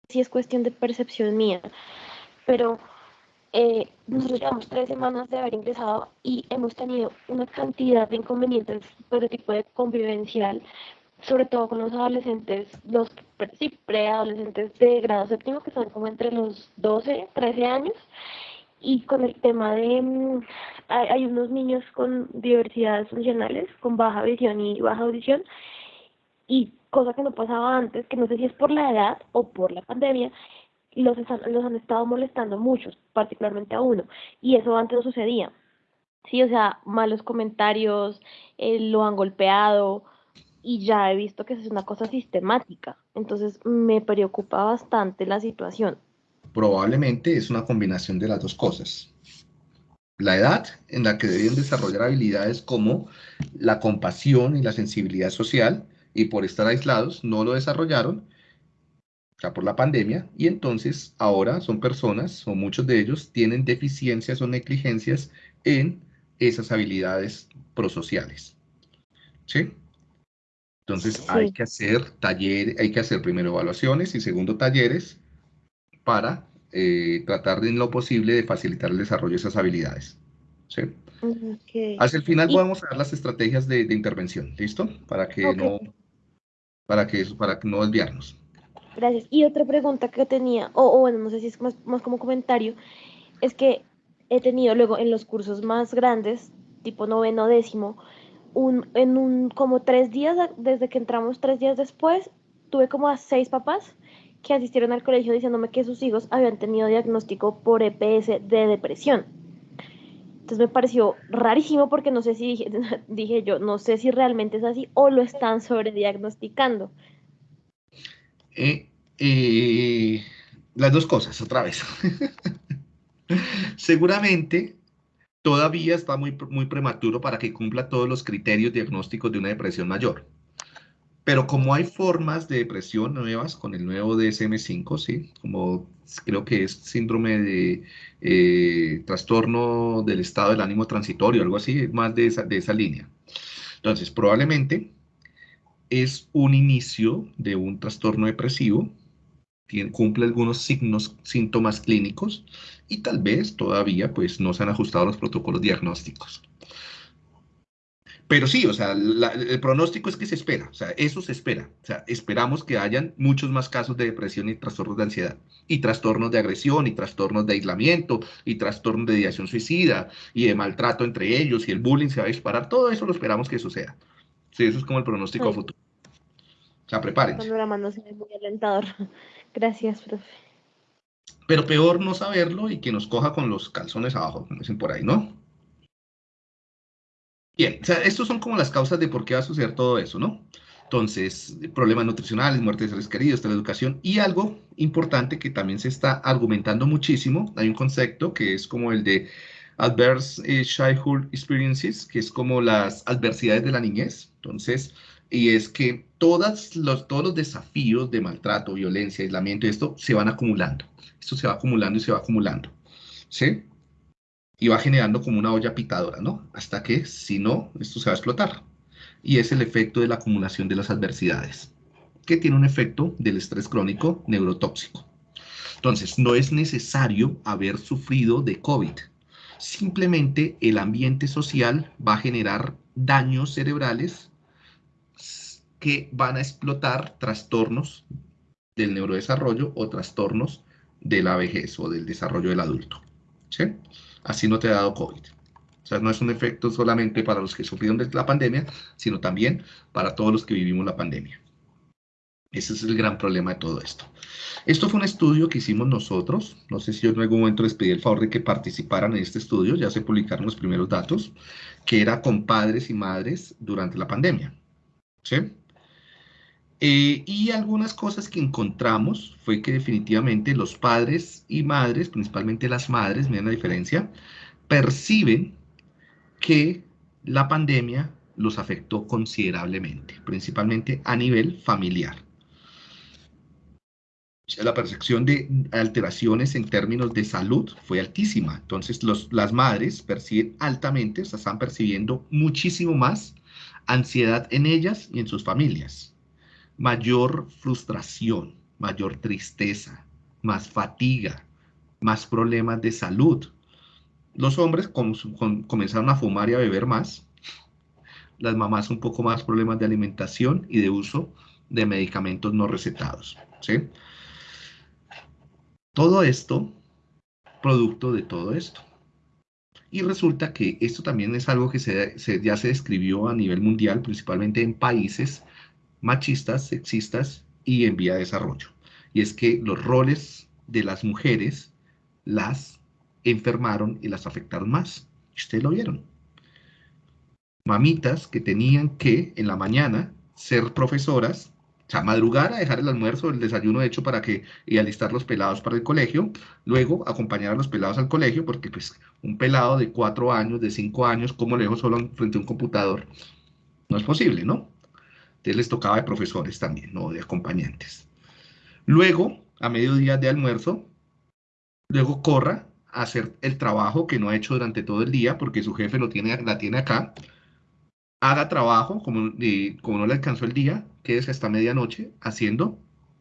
si es cuestión de percepción mía, pero eh, nosotros llevamos tres semanas de haber ingresado y hemos tenido una cantidad de inconvenientes el tipo de convivencial, sobre todo con los adolescentes, los sí, preadolescentes de grado séptimo, que son como entre los 12, 13 años, y con el tema de, mm, hay, hay, unos niños con diversidades funcionales, con baja visión y baja audición, y cosa que no pasaba antes, que no sé si es por la edad o por la pandemia, los, los han estado molestando muchos, particularmente a uno, y eso antes no sucedía. Sí, o sea, malos comentarios, eh, lo han golpeado y ya he visto que es una cosa sistemática. Entonces me preocupa bastante la situación. Probablemente es una combinación de las dos cosas. La edad en la que deben desarrollar habilidades como la compasión y la sensibilidad social y por estar aislados no lo desarrollaron por la pandemia, y entonces ahora son personas, o muchos de ellos, tienen deficiencias o negligencias en esas habilidades prosociales. ¿Sí? Entonces hay que hacer talleres, hay que hacer primero evaluaciones y segundo talleres para eh, tratar de en lo posible de facilitar el desarrollo de esas habilidades. ¿Sí? Hacia el final podemos dar las estrategias de, intervención, ¿listo? Para que no, para que, para que no desviarnos. Gracias. Y otra pregunta que tenía, o, bueno, no sé si es más, más, como comentario, es que he tenido luego en los cursos más grandes, tipo noveno, décimo, un, en un como tres días, desde que entramos tres días después, tuve como a seis papás que asistieron al colegio diciéndome que sus hijos habían tenido diagnóstico por EPS de depresión. Entonces me pareció rarísimo porque no sé si dije, yo, no sé si realmente es así o lo están sobrediagnosticando. Eh, eh, las dos cosas, otra vez. Seguramente todavía está muy, muy prematuro para que cumpla todos los criterios diagnósticos de una depresión mayor. Pero como hay formas de depresión nuevas con el nuevo DSM-5, ¿sí? Como creo que es síndrome de eh, trastorno del estado del ánimo transitorio, algo así, más de esa, de esa línea. Entonces, probablemente es un inicio de un trastorno depresivo, tiene, cumple algunos signos, síntomas clínicos y tal vez todavía pues no se han ajustado los protocolos diagnósticos. Pero sí, o sea, el pronóstico es que se espera, o sea, eso se espera. O sea, esperamos que hayan muchos más casos de depresión y trastornos de ansiedad, y trastornos de agresión, y trastornos de aislamiento, y trastornos de ideación suicida, y de maltrato entre ellos, y el bullying se va a disparar, todo eso lo esperamos que suceda. Sí, eso es como el pronóstico futuro. O sea, prepárense. Panorama se ve muy alentador. Gracias, profe. Pero peor no saberlo y que nos coja con los calzones abajo, como dicen por ahí, ¿no? Bien, o sea, estos son como las causas de por qué va a suceder todo eso, ¿no? Entonces, problemas nutricionales, muerte de seres queridos, educación y algo importante que también se está argumentando muchísimo, hay un concepto que es como el de Adverse eh, Childhood Experiences, que es como las adversidades de la niñez. Entonces, y es que todas los, todos los desafíos de maltrato, violencia, aislamiento, esto se van acumulando. Esto se va acumulando y se va acumulando. ¿Sí? Y va generando como una olla pitadora, ¿no? Hasta que, si no, esto se va a explotar. Y es el efecto de la acumulación de las adversidades, que tiene un efecto del estrés crónico neurotóxico. Entonces, no es necesario haber sufrido de COVID. Simplemente el ambiente social va a generar daños cerebrales que van a explotar trastornos del neurodesarrollo o trastornos de la vejez o del desarrollo del adulto. ¿sí? Así no te ha dado COVID. O sea, no es un efecto solamente para los que sufrieron de la pandemia, sino también para todos los que vivimos la pandemia. Ese es el gran problema de todo esto. Esto fue un estudio que hicimos nosotros. No sé si yo en algún momento les pedí el favor de que participaran en este estudio. Ya se publicaron los primeros datos, que era con padres y madres durante la pandemia. ¿Sí? Eh, y algunas cosas que encontramos fue que definitivamente los padres y madres, principalmente las madres, miren la diferencia, perciben que la pandemia los afectó considerablemente, principalmente a nivel familiar. La percepción de alteraciones en términos de salud fue altísima. Entonces, las madres perciben altamente, o sea, están percibiendo muchísimo más ansiedad en ellas y en sus familias mayor frustración, mayor tristeza, más fatiga, más problemas de salud. Los hombres comenzaron a fumar y a beber más. Las mamás un poco más problemas de alimentación y de uso de medicamentos no recetados. ¿sí? Todo esto, producto de todo esto. Y resulta que esto también es algo que ya se describió a nivel mundial, principalmente en países machistas, sexistas y en vía de desarrollo. Y es que los roles de las mujeres las enfermaron y las afectaron más. Ustedes lo vieron. Mamitas que tenían que en la mañana ser profesoras, o sea, madrugar a dejar el almuerzo, el desayuno hecho para que y alistar los pelados para el colegio, luego acompañar a los pelados al colegio, porque pues un pelado de cuatro años, de cinco años, ¿cómo le dejo solo frente a un computador? No es posible, ¿no? Entonces les tocaba de profesores también, no de acompañantes. Luego, a mediodía de almuerzo, luego corra a hacer el trabajo que no ha hecho durante todo el día porque su jefe lo tiene, la tiene acá. Haga trabajo, como, como no le alcanzó el día, quédese hasta medianoche haciendo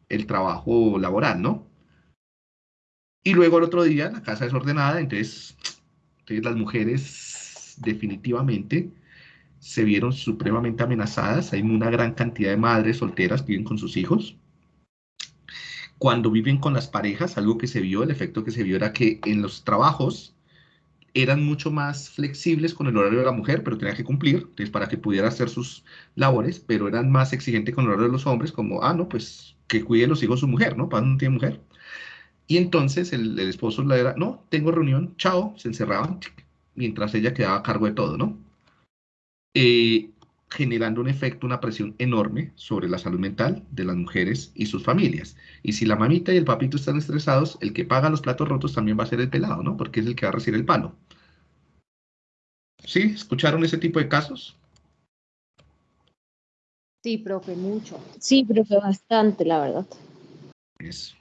el trabajo laboral, ¿no? Y luego el otro día la casa desordenada, entonces, entonces las mujeres definitivamente se vieron supremamente amenazadas. Hay una gran cantidad de madres solteras que viven con sus hijos. Cuando viven con las parejas, algo que se vio, el efecto que se vio era que en los trabajos eran mucho más flexibles con el horario de la mujer, pero tenía que cumplir, entonces para que pudiera hacer sus labores, pero eran más exigentes con el horario de los hombres, como, ah, no, pues que cuide los hijos su mujer, ¿no? Para no tiene mujer. Y entonces el, esposo le era, no, tengo reunión, chao, se encerraban, mientras ella quedaba a cargo de todo, ¿no? Eh, generando un efecto, una presión enorme sobre la salud mental de las mujeres y sus familias. Y si la mamita y el papito están estresados, el que paga los platos rotos también va a ser el pelado, ¿no? Porque es el que va a recibir el palo. ¿Sí? ¿Escucharon ese tipo de casos? Sí, profe, mucho. Sí, profe, bastante, la verdad. Eso.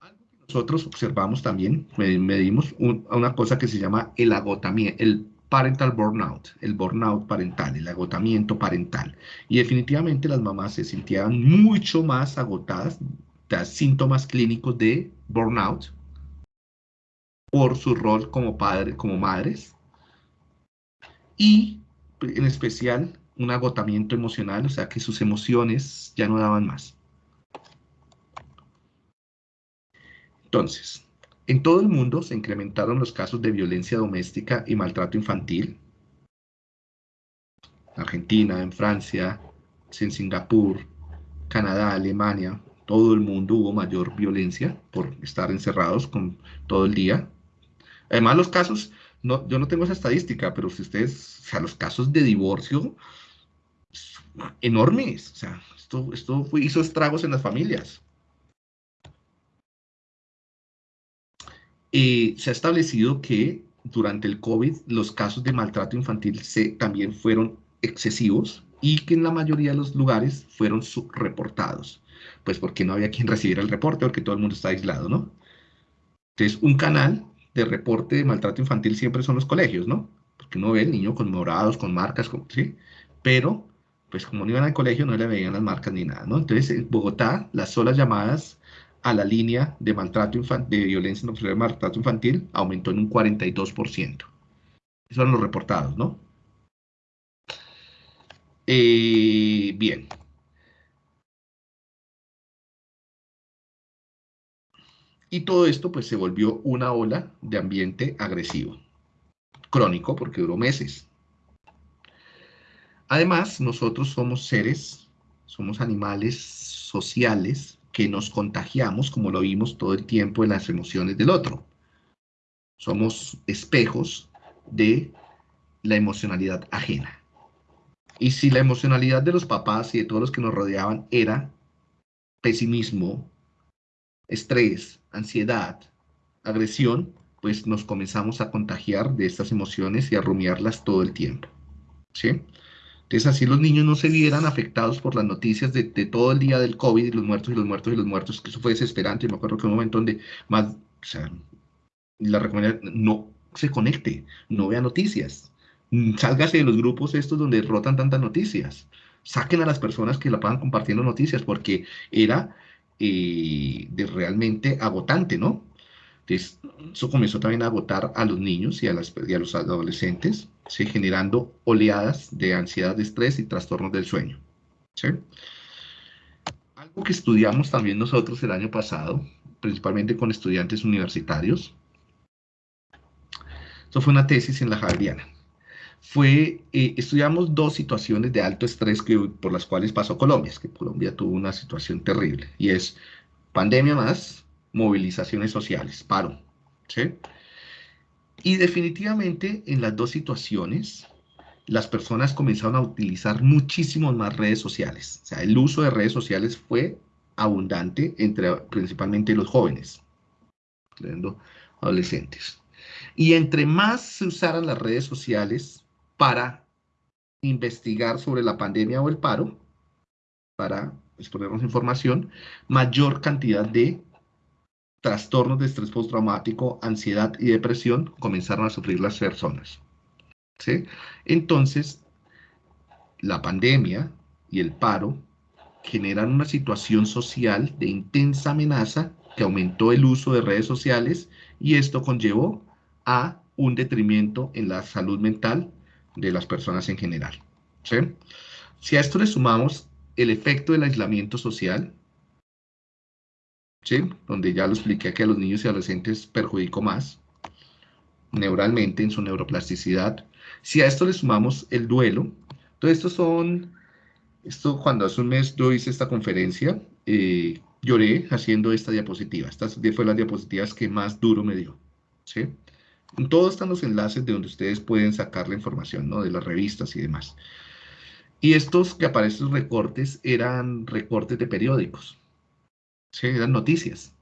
Algo que nosotros observamos también, medimos una cosa que se llama el agotamiento, el parental burnout, el burnout parental, el agotamiento parental. Y definitivamente las mamás se sentían mucho más agotadas, de síntomas clínicos de burnout por su rol como padre, como madres. Y en especial un agotamiento emocional, o sea que sus emociones ya no daban más. Entonces, en todo el mundo se incrementaron los casos de violencia doméstica y maltrato infantil. Argentina, en Francia, en Singapur, Canadá, Alemania, todo el mundo hubo mayor violencia por estar encerrados todo el día. Además, los casos, yo no tengo esa estadística, pero si ustedes, o sea, los casos de divorcio enormes, o sea, esto, esto hizo estragos en las familias. Se ha establecido que durante el COVID los casos de maltrato infantil se, también fueron excesivos y que en la mayoría de los lugares fueron subreportados, pues porque no había quien recibiera el reporte, porque todo el mundo está aislado, ¿no? Entonces, un canal de reporte de maltrato infantil siempre son los colegios, ¿no? Porque uno ve el niño con morados, con marcas, ¿sí? Pero, pues como no iban al colegio, no le veían las marcas ni nada, ¿no? Entonces, en Bogotá, las solas llamadas a la línea de maltrato de violencia no de maltrato infantil aumentó en un 42%. Esos son los reportados, ¿no? Eh, bien. Y todo esto pues se volvió una ola de ambiente agresivo, crónico porque duró meses. Además, nosotros somos seres, somos animales sociales que nos contagiamos, como lo vimos todo el tiempo en las emociones del otro. Somos espejos de la emocionalidad ajena. Y si la emocionalidad de los papás y de todos los que nos rodeaban era pesimismo, estrés, ansiedad, agresión, pues nos comenzamos a contagiar de estas emociones y a rumiarlas todo el tiempo. ¿Sí? Entonces así los niños no se vieran afectados por las noticias de, todo el día del COVID y los muertos y los muertos y los muertos, que eso fue desesperante. Me acuerdo que un momento donde más, o sea, la recomendación, no se conecte, no vea noticias, sálgase de los grupos estos donde rotan tantas noticias. Saquen a las personas que la pagan compartiendo noticias porque era eh, realmente agotante, ¿no? Entonces, eso comenzó también a agotar a los niños y a, las, y a los adolescentes, ¿sí? generando oleadas de ansiedad, de estrés y trastornos del sueño. Algo que estudiamos también nosotros el año pasado, principalmente con estudiantes universitarios, eso fue una tesis en la Javeriana fue, eh, estudiamos dos situaciones de alto estrés que, por las cuales pasó Colombia, que Colombia tuvo una situación terrible, y es pandemia más movilizaciones sociales, paro. Y definitivamente en las dos situaciones, las personas comenzaron a utilizar muchísimo más redes sociales, o sea, el uso de redes sociales fue abundante entre principalmente los jóvenes, adolescentes. Y entre más se usaran las redes sociales, para investigar sobre la pandemia o el paro, para exponernos información, mayor cantidad de trastornos de estrés postraumático, ansiedad y depresión comenzaron a sufrir las personas. ¿sí? Entonces, la pandemia y el paro generan una situación social de intensa amenaza que aumentó el uso de redes sociales y esto conllevó a un detrimento en la salud mental de las personas en general. ¿sí? Si a esto le sumamos el efecto del aislamiento social, donde ya lo expliqué que a los niños y adolescentes perjudicó más neuralmente en su neuroplasticidad, si a esto le sumamos el duelo, todo esto son, esto cuando hace un mes yo hice esta conferencia, eh, lloré haciendo esta diapositiva, estas fue las diapositivas que más duro me dio, ¿sí? Todos están los enlaces de donde ustedes pueden sacar la información, ¿no? De las revistas y demás. Y estos que aparecen recortes eran recortes de periódicos. Sí, eran noticias.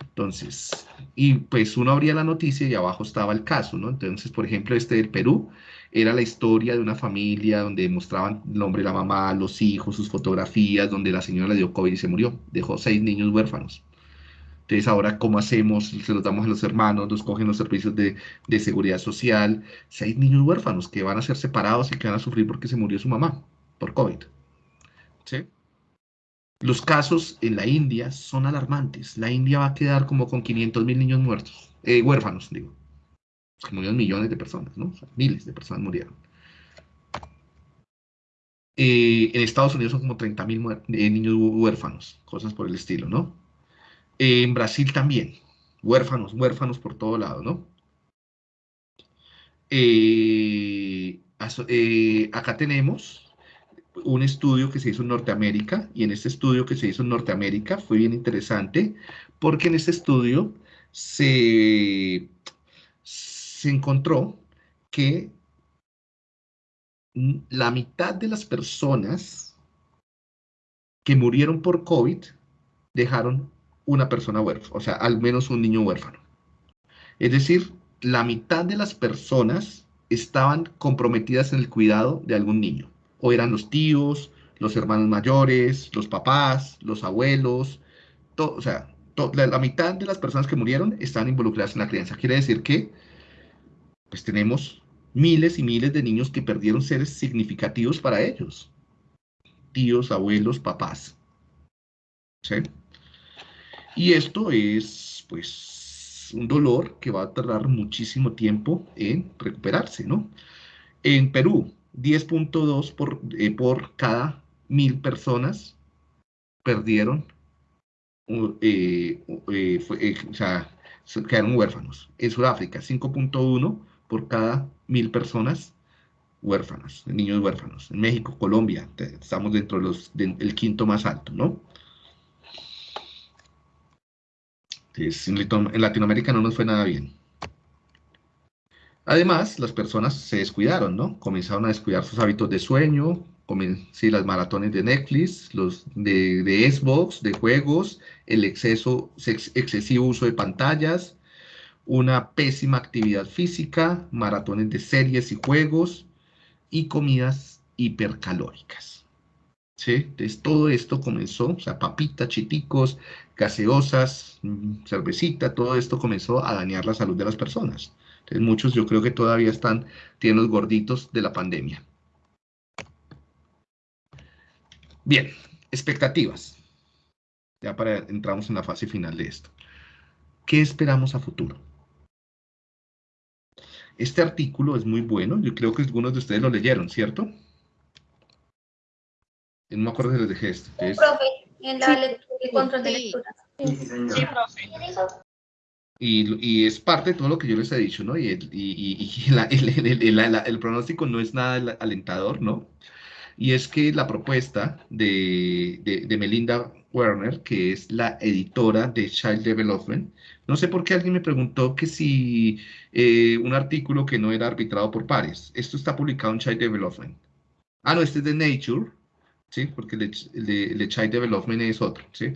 Entonces, y pues uno abría la noticia y abajo estaba el caso, ¿no? Entonces, por ejemplo, este del Perú era la historia de una familia donde mostraban el nombre de la mamá, los hijos, sus fotografías, donde la señora le dio COVID y se murió. Dejó seis niños huérfanos. Entonces, ahora, ¿cómo hacemos? Se los damos a los hermanos, los cogen los servicios de, seguridad social. Hay niños huérfanos que van a ser separados y que van a sufrir porque se murió su mamá por COVID. ¿Sí? Los casos en la India son alarmantes. La India va a quedar como con 500 mil niños muertos, eh, huérfanos, digo. murieron millones de personas, ¿no? miles de personas murieron. Eh, en Estados Unidos son como 30 mil eh, niños huérfanos, cosas por el estilo, ¿no? en Brasil también, huérfanos, huérfanos por todo lado, ¿no? Acá tenemos un estudio que se hizo en Norteamérica y en este estudio que se hizo en Norteamérica fue bien interesante porque en este estudio se, se encontró que la mitad de las personas que murieron por COVID dejaron una persona huérfana, o sea, al menos un niño huérfano. Es decir, la mitad de las personas estaban comprometidas en el cuidado de algún niño. O eran los tíos, los hermanos mayores, los papás, los abuelos, o sea, la, mitad de las personas que murieron están involucradas en la crianza. Quiere decir que pues tenemos miles y miles de niños que perdieron seres significativos para ellos. Tíos, abuelos, papás. ¿Sí? Y esto es, pues, un dolor que va a tardar muchísimo tiempo en recuperarse, ¿no? En Perú, 10.2 por, eh, por cada mil personas perdieron, eh, eh, o sea, quedaron huérfanos. En Sudáfrica, 5.1 por cada mil personas huérfanos, niños huérfanos. En México, Colombia, estamos dentro del los, del quinto más alto, ¿no? en Latinoamérica no nos fue nada bien. Además, las personas se descuidaron, ¿no? Comenzaron a descuidar sus hábitos de sueño, sí, las maratones de Netflix, los de, de Xbox, de juegos, el exceso, excesivo uso de pantallas, una pésima actividad física, maratones de series y juegos y comidas hipercalóricas. ¿Sí? Entonces todo esto comenzó, o sea, papitas, chiticos, gaseosas, mm, cervecita, todo esto comenzó a dañar la salud de las personas. Entonces muchos yo creo que todavía están, tienen los gorditos de la pandemia. Bien, expectativas. Ya para entramos en la fase final de esto. ¿Qué esperamos a futuro? Este artículo es muy bueno, yo creo que algunos de ustedes lo leyeron, ¿cierto? No me acuerdo si les dejé esto. profe, en la lectura y control de lectura. Sí, profe. Y, es parte de todo lo que yo les he dicho, ¿no? Y, el, pronóstico no es nada alentador, ¿no? Y es que la propuesta de, Melinda Werner, que es la editora de Child Development, no sé por qué alguien me preguntó que si eh, un artículo que no era arbitrado por pares, esto está publicado en Child Development. Ah, no, este es de Nature, ¿sí? Porque el de, Child Development es otro, ¿sí?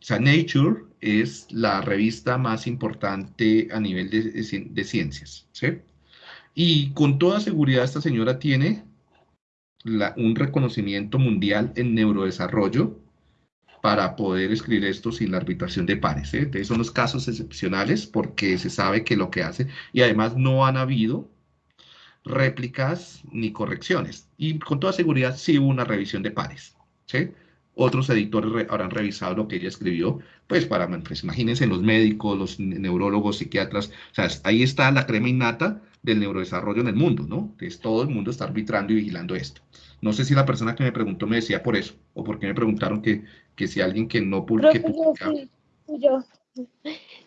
O sea, Nature es la revista más importante a nivel de, ciencias, ¿sí? Y con toda seguridad esta señora tiene un reconocimiento mundial en neurodesarrollo para poder escribir esto sin la arbitración de pares. ¿eh? son los casos excepcionales porque se sabe que lo que hace, y además no han habido réplicas ni correcciones. Y con toda seguridad sí hubo una revisión de pares. ¿sí? Otros editores habrán revisado lo que ella escribió, pues para, pues imagínense los médicos, los neurólogos, psiquiatras, o sea, ahí está la crema innata del neurodesarrollo en el mundo, ¿no? Entonces todo el mundo está arbitrando y vigilando esto. No sé si la persona que me preguntó me decía por eso, o porque me preguntaron que, que si alguien que no publica... Yo,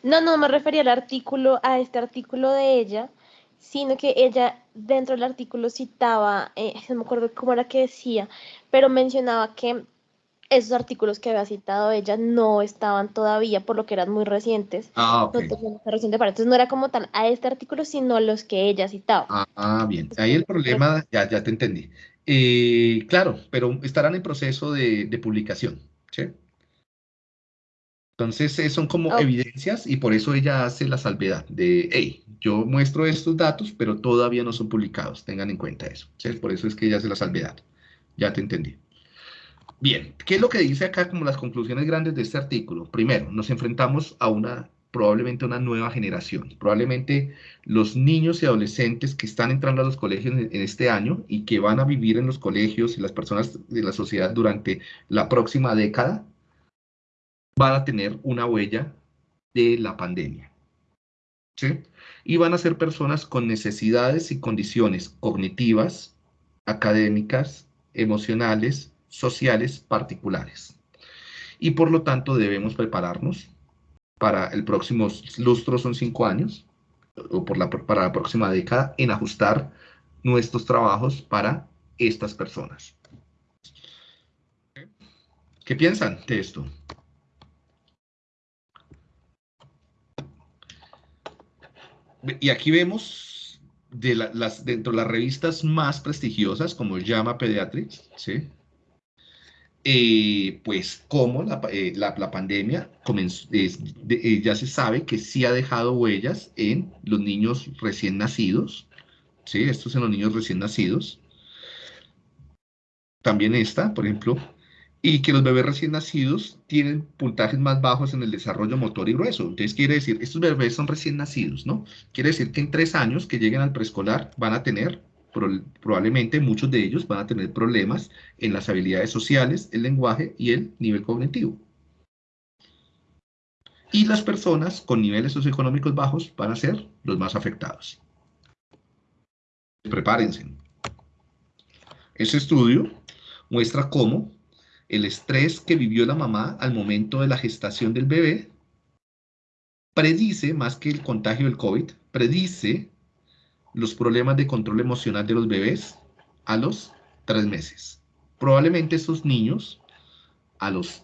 No, no me refería al artículo, a este artículo de ella, sino que ella dentro del artículo citaba, eh, no me acuerdo cómo era que decía, pero mencionaba que esos artículos que había citado ella no estaban todavía, por lo que eran muy recientes. Ah, ok. No reciente para. Entonces no era como tal a este artículo, sino a los que ella citaba. Ah, ah bien. Ahí el problema, ya, ya te entendí. Eh, claro, pero estarán en proceso de, publicación, ¿sí? Entonces eh, son como evidencias y por eso ella hace la salvedad de, hey, yo muestro estos datos, pero todavía no son publicados, tengan en cuenta eso. ¿sí? Por eso es que ella hace la salvedad. Ya te entendí. Bien, ¿qué es lo que dice acá como las conclusiones grandes de este artículo? Primero, nos enfrentamos a una probablemente una nueva generación, probablemente los niños y adolescentes que están entrando a los colegios en, este año y que van a vivir en los colegios y las personas de la sociedad durante la próxima década, van a tener una huella de la pandemia. ¿sí? Y van a ser personas con necesidades y condiciones cognitivas, académicas, emocionales, sociales particulares. Y por lo tanto debemos prepararnos para el próximo lustro, son cinco años, o por la, para la próxima década, en ajustar nuestros trabajos para estas personas. ¿Qué piensan de esto? Y aquí vemos de las, dentro de las revistas más prestigiosas, como Llama Pediatrics, ¿sí? Eh, pues cómo la, eh, pandemia eh, ya se sabe que sí ha dejado huellas en los niños recién nacidos, ¿sí? Estos en los niños recién nacidos. También esta, por ejemplo, y que los bebés recién nacidos tienen puntajes más bajos en el desarrollo motor y grueso. Entonces quiere decir, estos bebés son recién nacidos, ¿no? Quiere decir que en tres años que lleguen al preescolar van a tener probablemente muchos de ellos van a tener problemas en las habilidades sociales, el lenguaje y el nivel cognitivo. Y las personas con niveles socioeconómicos bajos van a ser los más afectados. Prepárense. Este estudio muestra cómo el estrés que vivió la mamá al momento de la gestación del bebé predice, más que el contagio del COVID, predice los problemas de control emocional de los bebés a los tres meses. Probablemente esos niños a los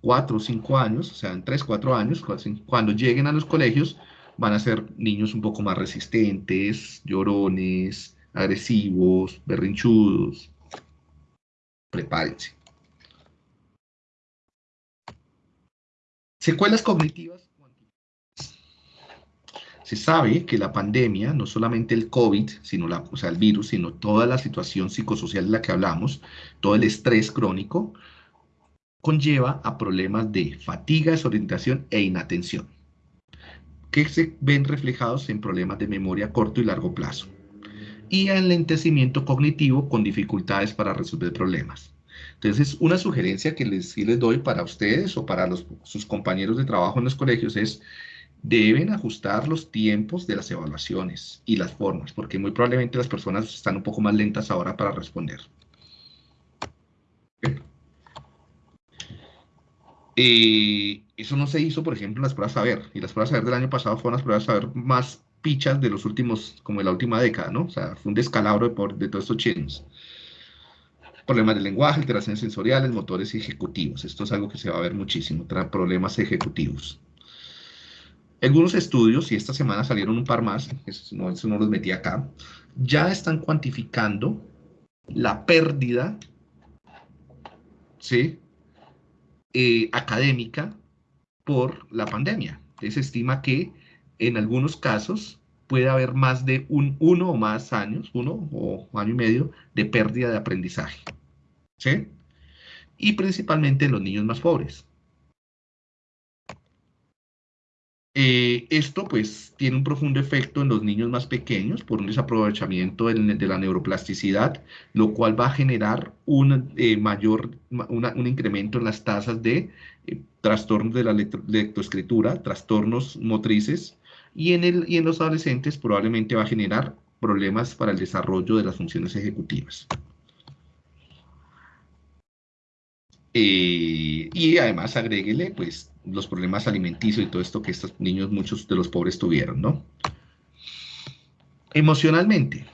cuatro o cinco años, o sea, en tres, cuatro años, cuando lleguen a los colegios, van a ser niños un poco más resistentes, llorones, agresivos, berrinchudos. Prepárense. Secuelas cognitivas se sabe que la pandemia, no solamente el COVID, sino la, o sea, el virus, sino toda la situación psicosocial de la que hablamos, todo el estrés crónico, conlleva a problemas de fatiga, desorientación e inatención, que se ven reflejados en problemas de memoria corto y largo plazo, y en enlentecimiento cognitivo con dificultades para resolver problemas. Entonces, una sugerencia que les, les doy para ustedes o para los, sus compañeros de trabajo en los colegios es deben ajustar los tiempos de las evaluaciones y las formas, porque muy probablemente las personas están un poco más lentas ahora para responder. Eh, eso no se hizo, por ejemplo, en las pruebas saber, y las pruebas saber del año pasado fueron las pruebas saber más pichas de los últimos, como de la última década, ¿no? O sea, fue un descalabro de, de todos estos chinos. Problemas de lenguaje, alteraciones sensoriales, motores ejecutivos. Esto es algo que se va a ver muchísimo, problemas ejecutivos. Algunos estudios, y esta semana salieron un par más, eso no, eso no los metí acá, ya están cuantificando la pérdida ¿sí? Eh, académica por la pandemia. Se estima que en algunos casos puede haber más de un, uno o más años, uno o año y medio, de pérdida de aprendizaje. ¿sí? Y principalmente en los niños más pobres. Eh, esto pues tiene un profundo efecto en los niños más pequeños por un desaprovechamiento de, la neuroplasticidad, lo cual va a generar un eh, mayor, un incremento en las tasas de eh, trastornos de la lectoescritura, trastornos motrices, y en, el, y en los adolescentes probablemente va a generar problemas para el desarrollo de las funciones ejecutivas. y además agréguele pues los problemas alimenticios y todo esto que estos niños, muchos de los pobres tuvieron, ¿no? Emocionalmente,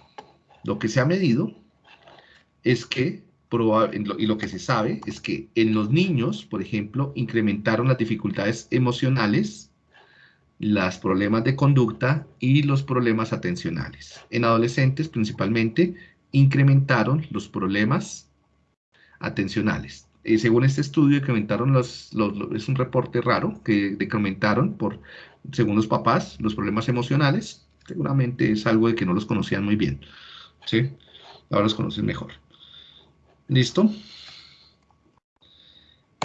lo que se ha medido es que, y lo que se sabe, es que en los niños, por ejemplo, incrementaron las dificultades emocionales, los problemas de conducta y los problemas atencionales. En adolescentes, principalmente, incrementaron los problemas atencionales. Eh, según este estudio, incrementaron los, es un reporte raro, que incrementaron por, según los papás, los problemas emocionales. Seguramente es algo de que no los conocían muy bien. ¿sí? Ahora los conocen mejor. ¿Listo?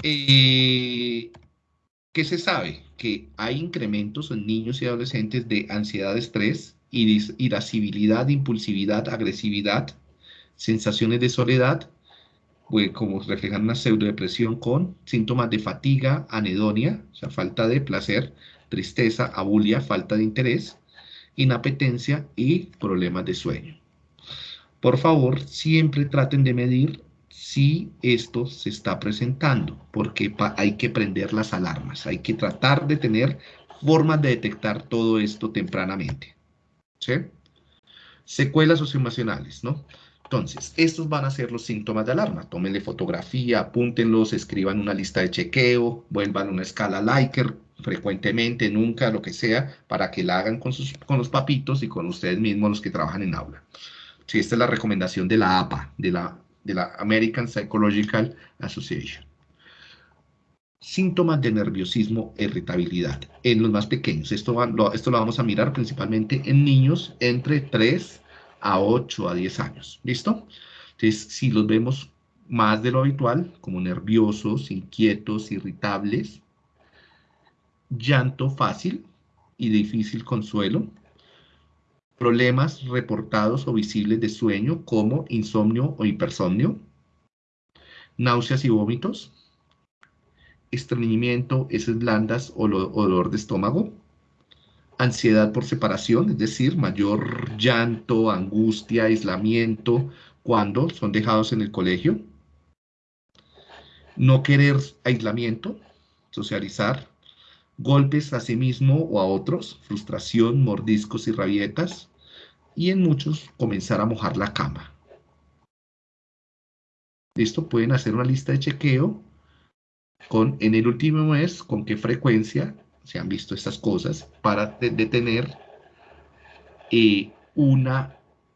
Eh, ¿Qué se sabe? Que hay incrementos en niños y adolescentes de ansiedad, estrés, irascibilidad, impulsividad, agresividad, sensaciones de soledad, como reflejan una pseudodepresión con síntomas de fatiga, anedonia, o sea, falta de placer, tristeza, abulia, falta de interés, inapetencia y problemas de sueño. Por favor, siempre traten de medir si esto se está presentando, porque hay que prender las alarmas, hay que tratar de tener formas de detectar todo esto tempranamente. ¿Sí? Secuelas socioemocionales, ¿no? Entonces, estos van a ser los síntomas de alarma. Tómenle fotografía, apúntenlos, escriban una lista de chequeo, vuelvan una escala Likert frecuentemente, nunca, lo que sea, para que la hagan con, sus, con los papitos y con ustedes mismos los que trabajan en aula. Esta es la recomendación de la APA, de la de la American Psychological Association. Síntomas de nerviosismo e irritabilidad en los más pequeños. Esto, lo, esto lo vamos a mirar principalmente en niños entre 3 a 8 a 10 años. ¿Listo? Entonces, si los vemos más de lo habitual, como nerviosos, inquietos, irritables, llanto fácil y difícil consuelo, problemas reportados o visibles de sueño como insomnio o hipersomnio, náuseas y vómitos, estreñimiento, heces blandas o dolor de estómago, ansiedad por separación, es decir, mayor llanto, angustia, aislamiento cuando son dejados en el colegio, no querer aislamiento, socializar, golpes a sí mismo o a otros, frustración, mordiscos y rabietas, y en muchos comenzar a mojar la cama. Esto pueden hacer una lista de chequeo con, en el último mes, con qué frecuencia se han visto estas cosas para detener eh, una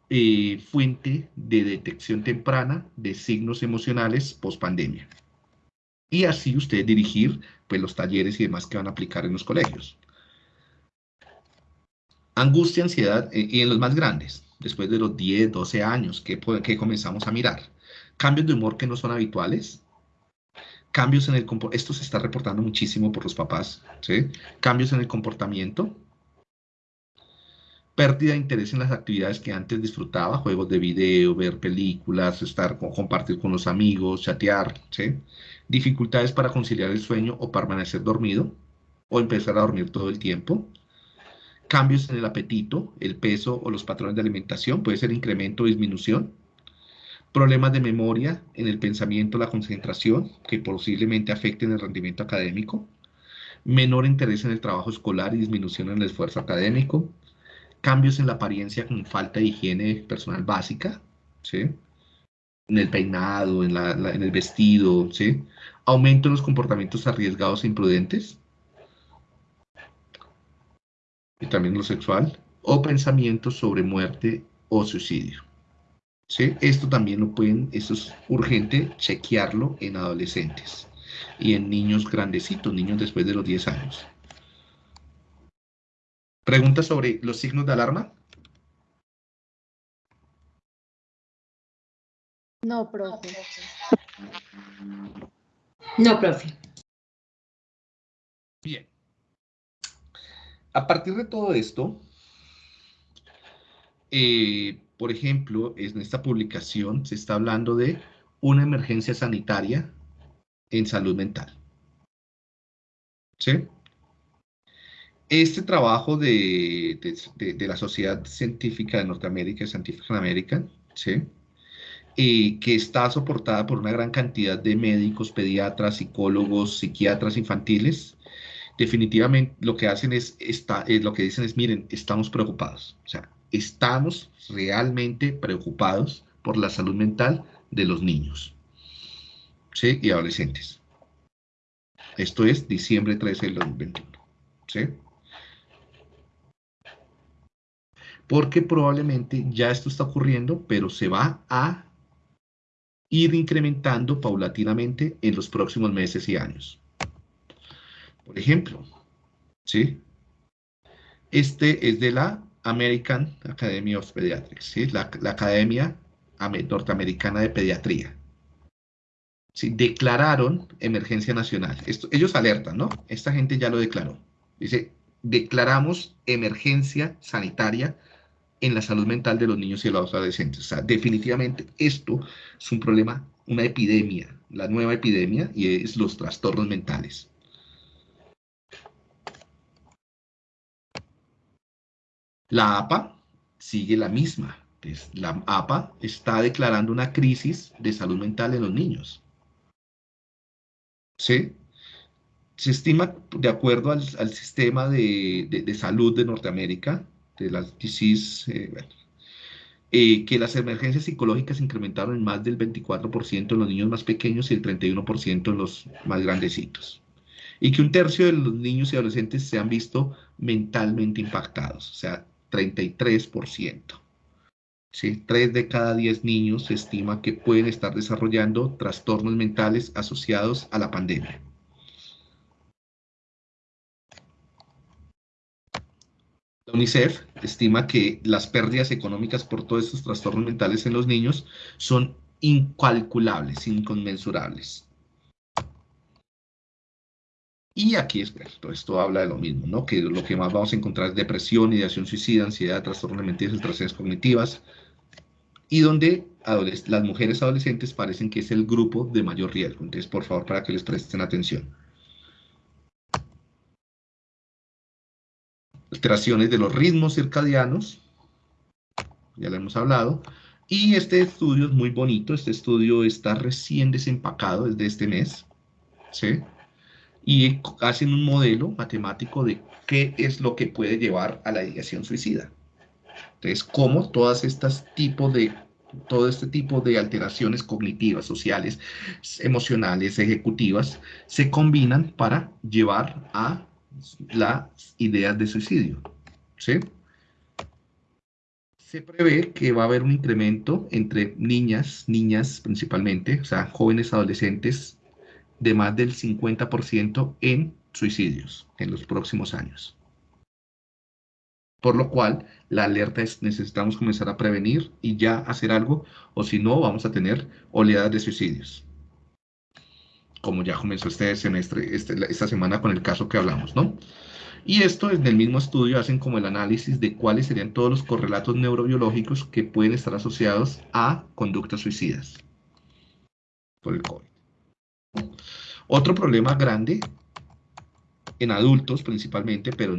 eh, fuente de detección temprana de signos emocionales post pandemia. Y así usted dirigir pues, los talleres y demás que van a aplicar en los colegios. Angustia, ansiedad, eh, y en los más grandes, después de los 10, 12 años que, que comenzamos a mirar. Cambios de humor que no son habituales, cambios en el comportamiento, esto se está reportando muchísimo por los papás, ¿sí? Cambios en el comportamiento, pérdida de interés en las actividades que antes disfrutaba, juegos de video, ver películas, estar, compartir con los amigos, chatear, ¿sí? Dificultades para conciliar el sueño o permanecer dormido, o empezar a dormir todo el tiempo. Cambios en el apetito, el peso o los patrones de alimentación, puede ser incremento o disminución problemas de memoria en el pensamiento, la concentración, que posiblemente afecten el rendimiento académico, menor interés en el trabajo escolar y disminución en el esfuerzo académico, cambios en la apariencia con falta de higiene personal básica, ¿sí? en el peinado, en, en el vestido, ¿sí? aumento en los comportamientos arriesgados e imprudentes, y también lo sexual, o pensamientos sobre muerte o suicidio. Esto también lo pueden, esto es urgente chequearlo en adolescentes y en niños grandecitos, niños después de los 10 años. ¿Pregunta sobre los signos de alarma? No, profe. No, profe. Bien. A partir de todo esto, eh, por ejemplo, en esta publicación se está hablando de una emergencia sanitaria en salud mental. ¿Sí? Este trabajo de, la Sociedad Científica de Norteamérica, Scientific American, ¿sí? Eh, que está soportada por una gran cantidad de médicos, pediatras, psicólogos, psiquiatras infantiles, definitivamente lo que hacen es, está, lo que dicen es, miren, estamos preocupados. O sea, estamos realmente preocupados por la salud mental de los niños y adolescentes. Esto es diciembre 13 del 2021. ¿sí? Porque probablemente ya esto está ocurriendo, pero se va a ir incrementando paulatinamente en los próximos meses y años. Por ejemplo, ¿sí? Este es de la American Academy of Pediatrics, ¿sí? la, Academia Norteamericana de Pediatría. ¿sí? Declararon emergencia nacional. Esto, ellos alertan, ¿no? Esta gente ya lo declaró. Dice, declaramos emergencia sanitaria en la salud mental de los niños y los adolescentes. O sea, definitivamente esto es un problema, una epidemia, la nueva epidemia, y es los trastornos mentales. La APA sigue la misma. La APA está declarando una crisis de salud mental en los niños. ¿Sí? Se estima, de acuerdo al, sistema de, salud de Norteamérica, de las eh, eh, que las emergencias psicológicas incrementaron en más del 24% en los niños más pequeños y el 31% en los más grandecitos. Y que un tercio de los niños y adolescentes se han visto mentalmente impactados. O sea, 33%. ¿sí? 3 de cada 10 niños se estima que pueden estar desarrollando trastornos mentales asociados a la pandemia. La UNICEF estima que las pérdidas económicas por todos estos trastornos mentales en los niños son incalculables, inconmensurables. Y aquí es todo esto habla de lo mismo, ¿no? Que lo que más vamos a encontrar es depresión, ideación suicida, ansiedad, trastornos mentales, alteraciones cognitivas, y donde las mujeres adolescentes parecen que es el grupo de mayor riesgo. Entonces, por favor, para que les presten atención. Alteraciones de los ritmos circadianos, ya lo hemos hablado, y este estudio es muy bonito, este estudio está recién desempacado desde este mes, ¿sí? Y hacen un modelo matemático de qué es lo que puede llevar a la ideación suicida. Entonces, cómo todas estas tipos de todo este tipo de alteraciones cognitivas, sociales, emocionales, ejecutivas, se combinan para llevar a las ideas de suicidio. ¿sí? Se prevé que va a haber un incremento entre niñas, niñas principalmente, o sea, jóvenes adolescentes, de más del 50% en suicidios en los próximos años. Por lo cual, la alerta es necesitamos comenzar a prevenir y ya hacer algo, o si no, vamos a tener oleadas de suicidios. Como ya comenzó este semestre, este, esta semana con el caso que hablamos, ¿no? Y esto en el mismo estudio hacen como el análisis de cuáles serían todos los correlatos neurobiológicos que pueden estar asociados a conductas suicidas por el COVID. Otro problema grande en adultos principalmente, pero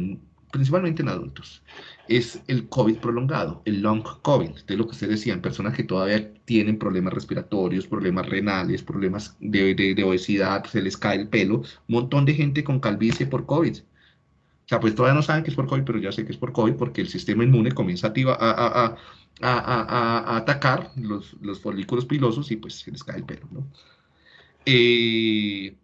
principalmente en adultos, es el COVID prolongado, el long COVID, de lo que ustedes decían, personas que todavía tienen problemas respiratorios, problemas renales, problemas de, obesidad, se les cae el pelo, un montón de gente con calvicie por COVID. O sea, pues todavía no saben que es por COVID, pero ya sé que es por COVID porque el sistema inmune comienza a, a, atacar los, los, folículos pilosos y pues se les cae el pelo, ¿no? Eh,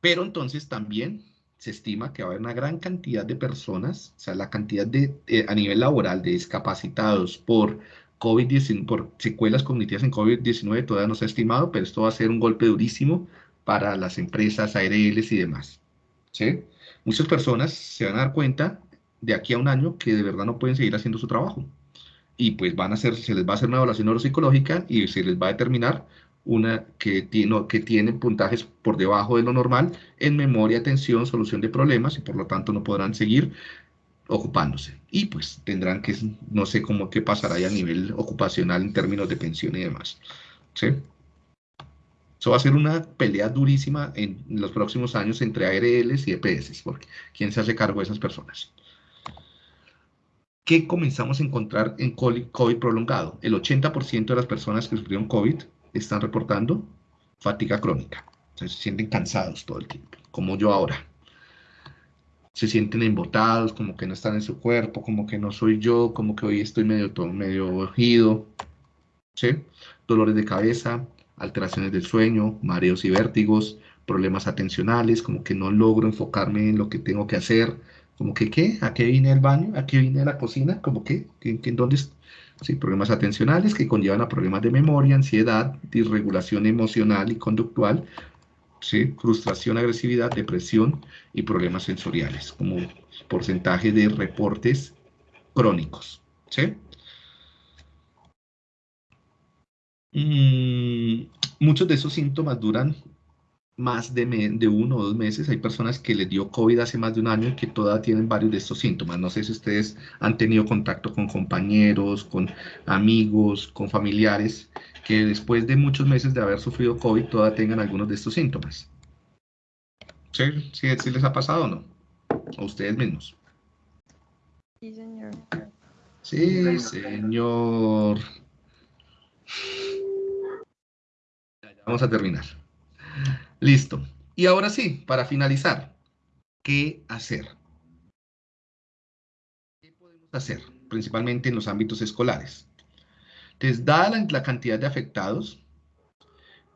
pero entonces también se estima que va a haber una gran cantidad de personas, o sea, la cantidad de, eh, a nivel laboral de discapacitados por COVID-19, por secuelas cognitivas en COVID-19 todavía no se ha estimado, pero esto va a ser un golpe durísimo para las empresas, ARLs y demás. ¿sí? Muchas personas se van a dar cuenta de aquí a un año que de verdad no pueden seguir haciendo su trabajo. Y pues van a hacer, se les va a hacer una evaluación neuropsicológica y se les va a determinar una que tiene, que tiene puntajes por debajo de lo normal en memoria, atención, solución de problemas y por lo tanto no podrán seguir ocupándose. Y pues tendrán que, no sé cómo qué pasará ya a nivel ocupacional en términos de pensión y demás. ¿Sí? Eso va a ser una pelea durísima en los próximos años entre ARLs y EPS, porque ¿quién se hace cargo de esas personas? ¿Qué comenzamos a encontrar en COVID prolongado? El 80% de las personas que sufrieron COVID están reportando fatiga crónica. se sienten cansados todo el tiempo, como yo ahora. Se sienten embotados, como que no están en su cuerpo, como que no soy yo, como que hoy estoy medio, todo, medio ojido. ¿sí? Dolores de cabeza, alteraciones del sueño, mareos y vértigos, problemas atencionales, como que no logro enfocarme en lo que tengo que hacer, como que, ¿qué? ¿A qué vine al baño? ¿A qué vine la cocina? Como que, ¿en dónde, ¿sí? problemas atencionales que conllevan a problemas de memoria, ansiedad, disregulación emocional y conductual, ¿sí? frustración, agresividad, depresión y problemas sensoriales, como porcentaje de reportes crónicos. ¿sí? Mm, muchos de esos síntomas duran más de, de, uno o dos meses. Hay personas que les dio COVID hace más de un año y que todavía tienen varios de estos síntomas. No sé si ustedes han tenido contacto con compañeros, con amigos, con familiares, que después de muchos meses de haber sufrido COVID todavía tengan algunos de estos síntomas. ¿Sí? ¿Sí, sí les ha pasado o no? ¿A ustedes mismos? Sí, señor. Sí, señor. Vamos a terminar. Listo. Y ahora sí, para finalizar, ¿qué hacer? ¿Qué podemos hacer? Principalmente en los ámbitos escolares. Entonces, dada la, cantidad de afectados,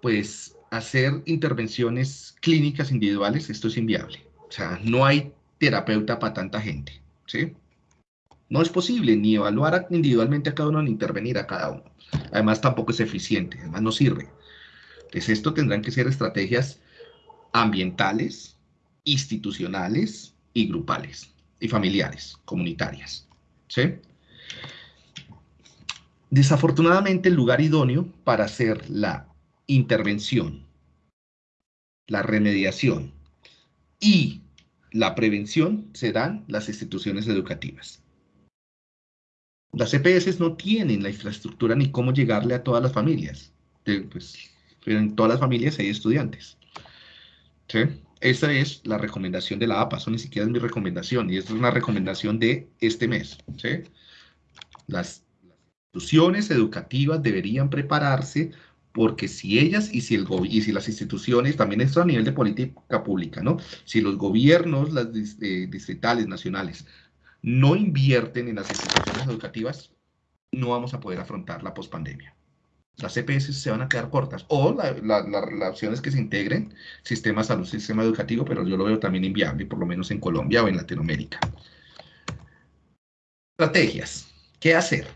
pues hacer intervenciones clínicas individuales, esto es inviable. O sea, no hay terapeuta para tanta gente, ¿sí? No es posible ni evaluar individualmente a cada uno ni intervenir a cada uno. Además, tampoco es eficiente, además no sirve. Entonces, esto tendrán que ser estrategias ambientales, institucionales y grupales, y familiares, comunitarias. Desafortunadamente, el lugar idóneo para hacer la intervención, la remediación y la prevención se dan las instituciones educativas. Las EPS no tienen la infraestructura ni cómo llegarle a todas las familias. Pues, en todas las familias hay estudiantes. ¿Sí? Esa es la recomendación de la APA, eso ni siquiera es mi recomendación, y esta es una recomendación de este mes. ¿sí? Las, instituciones educativas deberían prepararse porque si ellas y si, el y si las instituciones, también esto a nivel de política pública, ¿no? Si los gobiernos, las eh, distritales, nacionales, no invierten en las instituciones educativas, no vamos a poder afrontar la pospandemia. Las EPS se van a quedar cortas. O la, la, opción es que se integren sistemas salud, sistema educativo, pero yo lo veo también inviable, por lo menos en Colombia o en Latinoamérica. Estrategias. ¿Qué hacer?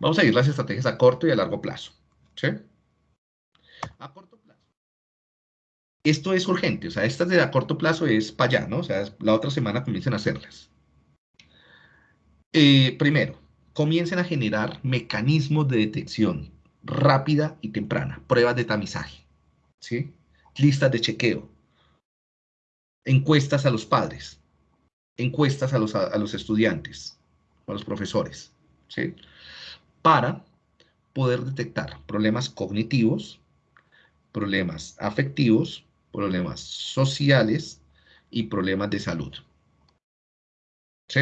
Vamos a ir las estrategias a corto y a largo plazo. A corto plazo. Esto es urgente, o sea, estas de a corto plazo es para allá, ¿no? O sea, la otra semana comiencen a hacerlas. Eh, primero, comiencen a generar mecanismos de detección rápida y temprana, pruebas de tamizaje, ¿sí? listas de chequeo, encuestas a los padres, encuestas a los, a los estudiantes, a los profesores, ¿sí? para poder detectar problemas cognitivos, problemas afectivos, problemas sociales y problemas de salud. ¿Sí?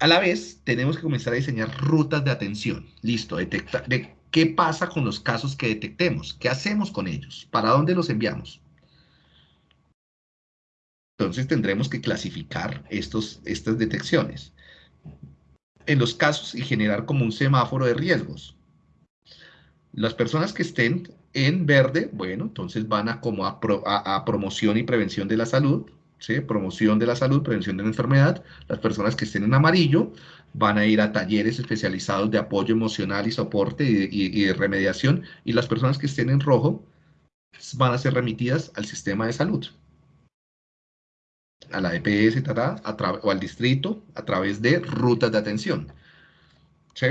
A la vez, tenemos que comenzar a diseñar rutas de atención. Listo, detectar de qué pasa con los casos que detectemos, qué hacemos con ellos, para dónde los enviamos. Entonces tendremos que clasificar estos, estas detecciones en los casos y generar como un semáforo de riesgos. Las personas que estén en verde, bueno, entonces van a como a promoción y prevención de la salud, promoción de la salud, prevención de la enfermedad. Las personas que estén en amarillo van a ir a talleres especializados de apoyo emocional y soporte y, de remediación. Y las personas que estén en rojo van a ser remitidas al sistema de salud, a la EPS o al distrito a través de rutas de atención. ¿Sí?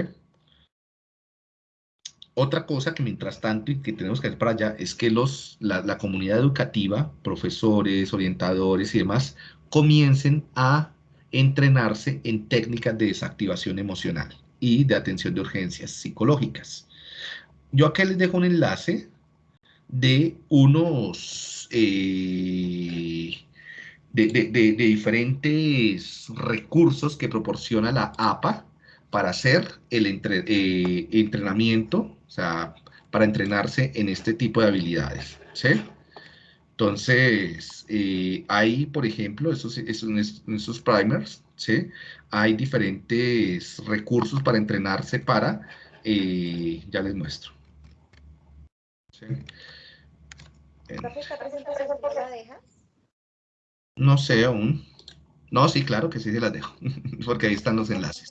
Otra cosa que mientras tanto y que tenemos que hacer para allá es que los, la, comunidad educativa, profesores, orientadores y demás, comiencen a entrenarse en técnicas de desactivación emocional y de atención de urgencias psicológicas. Yo acá les dejo un enlace de unos eh, de, de, diferentes recursos que proporciona la APA para hacer el eh, entrenamiento o sea, para entrenarse en este tipo de habilidades, ¿sí? Entonces, eh, hay, por ejemplo, esos, esos, primers, ¿sí? Hay diferentes recursos para entrenarse para, eh, ya les muestro. ¿Sí? ¿Esta presentación por la dejas? No sé aún. No, sí, claro que sí se las dejo, porque ahí están los enlaces.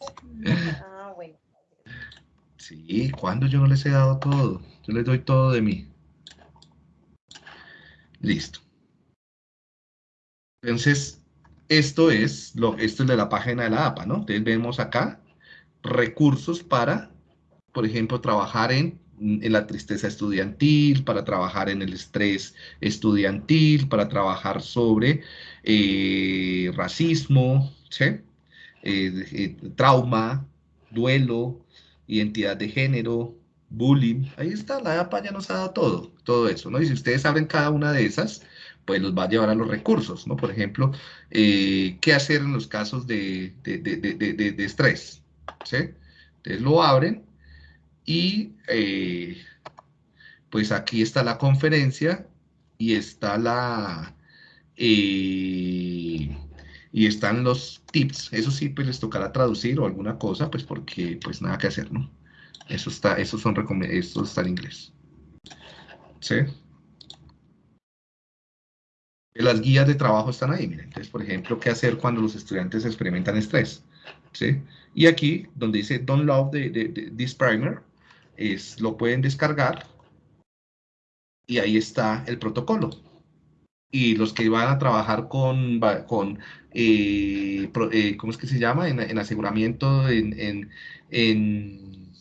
Sí, cuando yo no les he dado todo? Yo les doy todo de mí. Listo. Entonces, esto es, lo, esto es de la página de la APA, ¿no? Entonces vemos acá recursos para, por ejemplo, trabajar en, la tristeza estudiantil, para trabajar en el estrés estudiantil, para trabajar sobre eh, racismo, ¿sí? Eh, eh, trauma, duelo, identidad de género, bullying. Ahí está, la APA ya nos ha dado todo, todo eso, ¿no? Y si ustedes abren cada una de esas, pues los va a llevar a los recursos, ¿no? Por ejemplo, eh, ¿qué hacer en los casos de, de, estrés? ¿Sí? Entonces lo abren y eh, pues aquí está la conferencia y está la... Eh, y están los tips. Eso sí, pues les tocará traducir o alguna cosa, pues porque pues nada que hacer, ¿no? Eso está, esos son eso está en inglés. ¿Sí? Las guías de trabajo están ahí, miren. Entonces, por ejemplo, qué hacer cuando los estudiantes experimentan estrés. ¿sí? Y aquí, donde dice Love the, the- this primer, es, lo pueden descargar y ahí está el protocolo. Y los que van a trabajar con, con eh, eh, ¿cómo es que se llama? En, en aseguramiento, en, en, en-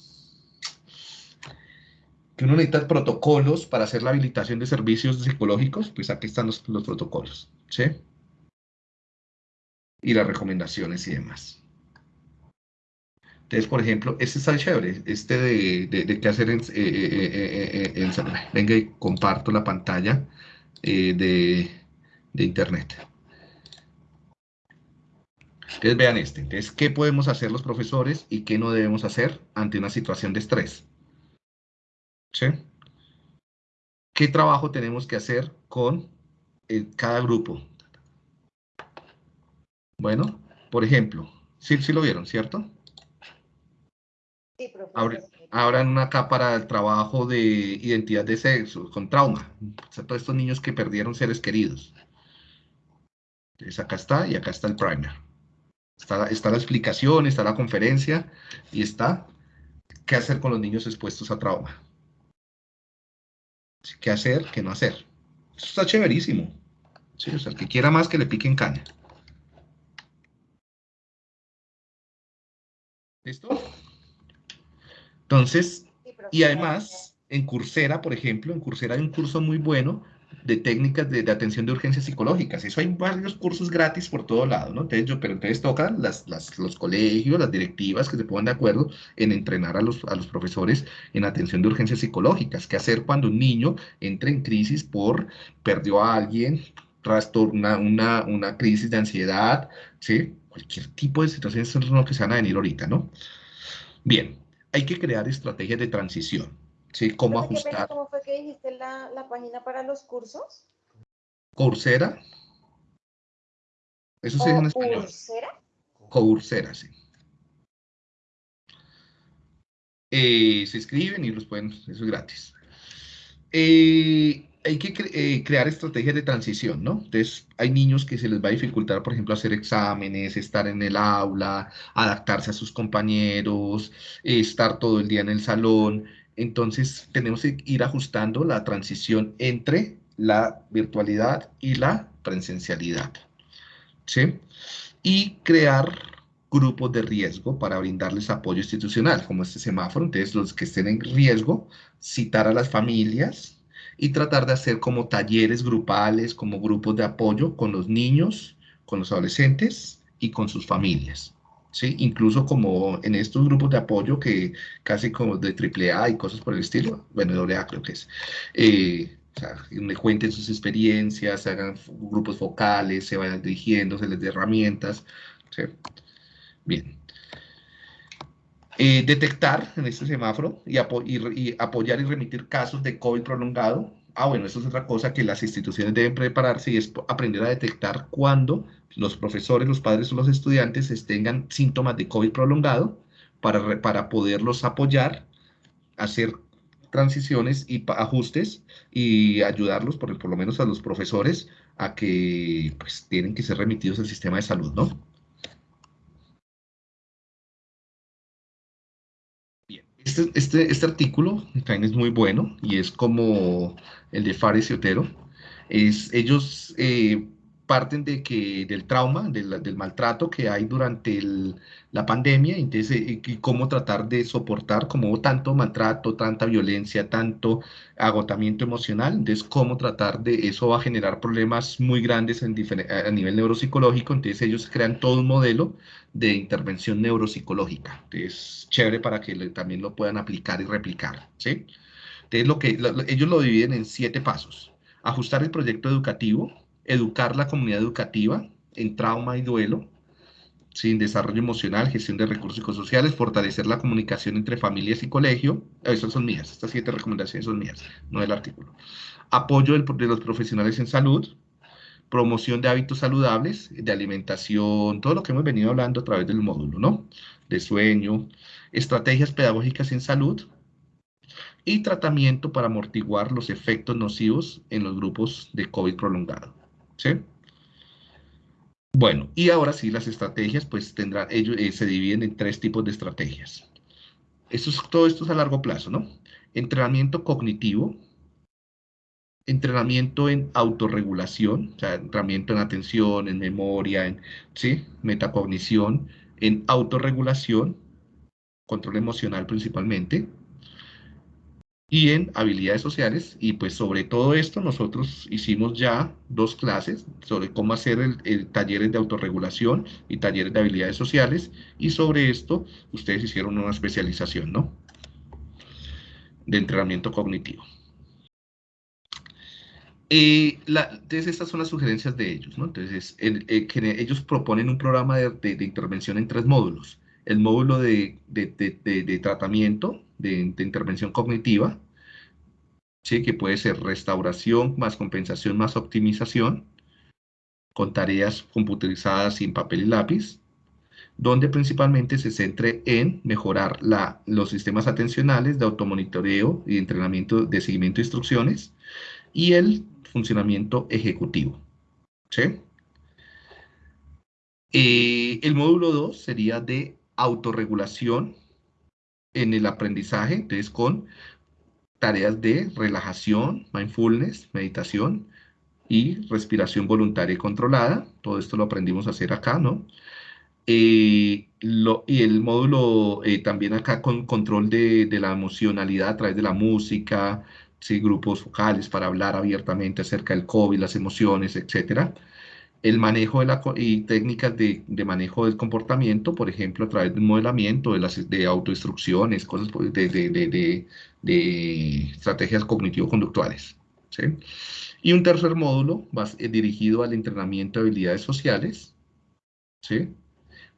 que uno necesita protocolos para hacer la habilitación de servicios psicológicos, pues aquí están los, los protocolos, ¿sí? Y las recomendaciones y demás. Entonces, por ejemplo, este está chévere, este de, de, de qué hacer en, eh, eh, eh, eh, en- Venga y comparto la pantalla eh, de, de internet. Entonces, vean este. Entonces, ¿qué podemos hacer los profesores y qué no debemos hacer ante una situación de estrés? ¿Sí? ¿Qué trabajo tenemos que hacer con eh, cada grupo? Bueno, por ejemplo, sí, sí lo vieron, ¿cierto? Sí, profesor. Abran una acá para el trabajo de identidad de sexo, con trauma. O sea, todos estos niños que perdieron seres queridos. Entonces acá está y acá está el primer. Está la explicación, está la conferencia y está qué hacer con los niños expuestos a trauma. ¿Qué hacer, qué no hacer? Esto está chéverísimo. Sí, o sea, el que quiera más que le piquen caña. ¿Listo? Entonces, y además, en Coursera, por ejemplo, en Coursera hay un curso muy bueno de técnicas de, de atención de urgencias psicológicas. Eso hay varios cursos gratis por todo lado, ¿no? Entonces, yo, pero entonces tocan las, las- los colegios, las directivas que se pongan de acuerdo en entrenar a los, a los profesores en atención de urgencias psicológicas. ¿Qué hacer cuando un niño entra en crisis por perdió a alguien, trastorna una, una crisis de ansiedad, ¿sí? Cualquier tipo de situaciones son lo que se van a venir ahorita, ¿no? Bien, hay que crear estrategias de transición, ¿sí? Cómo pena, ajustar. ¿Cómo fue que dijiste la, la página para los cursos? Coursera. Eso se dice en ¿O español. Coursera? Coursera, sí. Eh, se escriben y los pueden, eso es gratis. Eh, hay que eh, crear estrategias de transición, ¿no? Entonces, hay niños que se les va a dificultar, por ejemplo, hacer exámenes, estar en el aula, adaptarse a sus compañeros, estar todo el día en el salón. Entonces, tenemos que ir ajustando la transición entre la virtualidad y la presencialidad, ¿sí? Y crear grupos de riesgo para brindarles apoyo institucional, como este semáforo. Entonces, los que estén en riesgo, citar a las familias y tratar de hacer como talleres grupales, como grupos de apoyo con los niños, con los adolescentes y con sus familias. ¿Sí? Incluso como en estos grupos de apoyo que casi como de AAA y cosas por el estilo, bueno, AA creo que es, eh, o sea, donde cuenten sus experiencias, hagan f- grupos focales, se vayan dirigiendo, se les dé herramientas. ¿sí? Bien. Eh, detectar en este semáforo y, y apoyar y remitir casos de COVID prolongado. Ah, bueno, eso es otra cosa que las instituciones deben prepararse y es aprender a detectar cuando los profesores, los padres o los estudiantes es- tengan síntomas de COVID prolongado para, para poderlos apoyar, hacer transiciones y ajustes y ayudarlos, por, por lo menos a los profesores, a que pues tienen que ser remitidos al sistema de salud, ¿no? Este, este, este artículo también es muy bueno y es como el de Fares y Otero. Es, ellos eh, parten de que, del trauma, del, maltrato que hay durante el- la pandemia, entonces, eh, y cómo tratar de soportar como tanto maltrato, tanta violencia, tanto agotamiento emocional, entonces cómo tratar de, eso va a generar problemas muy grandes a nivel neuropsicológico, entonces ellos crean todo un modelo de intervención neuropsicológica. Es chévere para que también lo puedan aplicar y replicar, ¿sí? Entonces, lo que, lo- lo- ellos lo dividen en siete pasos. Ajustar el proyecto educativo, educar la comunidad educativa en trauma y duelo, sin desarrollo emocional, gestión de recursos psicosociales, fortalecer la comunicación entre familias y colegio. Esas son mías, estas siete recomendaciones son mías, no del artículo. Apoyo de los profesionales en salud, promoción de hábitos saludables, de alimentación, todo lo que hemos venido hablando a través del módulo, ¿no? De sueño, estrategias pedagógicas en salud y tratamiento para amortiguar los efectos nocivos en los grupos de COVID prolongado. ¿Sí? Bueno, y ahora sí, las estrategias, pues tendrán, ellos eh, se dividen en tres tipos de estrategias. Esto es, todo esto es a largo plazo, ¿no? Entrenamiento cognitivo, entrenamiento en autorregulación, o sea, entrenamiento en atención, en memoria, en, ¿sí? Metacognición, en autorregulación, control emocional principalmente, y en habilidades sociales. Y pues sobre todo esto nosotros hicimos ya dos clases sobre cómo hacer el, talleres de autorregulación y talleres de habilidades sociales. Y sobre esto ustedes hicieron una especialización, ¿no? De entrenamiento cognitivo. Eh, entonces, estas son las sugerencias de ellos, ¿no? Entonces, eh, ellos proponen un programa de, intervención en tres módulos. El módulo de, de tratamiento, de, intervención cognitiva, ¿sí? que puede ser restauración más compensación más optimización, con tareas computarizadas sin papel y lápiz, donde principalmente se centre en mejorar la, los sistemas atencionales de automonitoreo y entrenamiento de seguimiento de instrucciones y el funcionamiento ejecutivo. ¿sí? Eh, el módulo 2 sería de autorregulación en el aprendizaje, entonces con tareas de relajación, mindfulness, meditación y respiración voluntaria y controlada. Todo esto lo aprendimos a hacer acá, ¿no? Eh, y el módulo eh, también acá con control de, la emocionalidad a través de la música, ¿sí? grupos vocales para hablar abiertamente acerca del COVID, las emociones, etcétera el manejo de la, y técnicas de, manejo del comportamiento, por ejemplo, a través del modelamiento, de, las, de autoinstrucciones, cosas de, estrategias cognitivo-conductuales. Y un tercer módulo eh, dirigido al entrenamiento de habilidades sociales, ¿sí?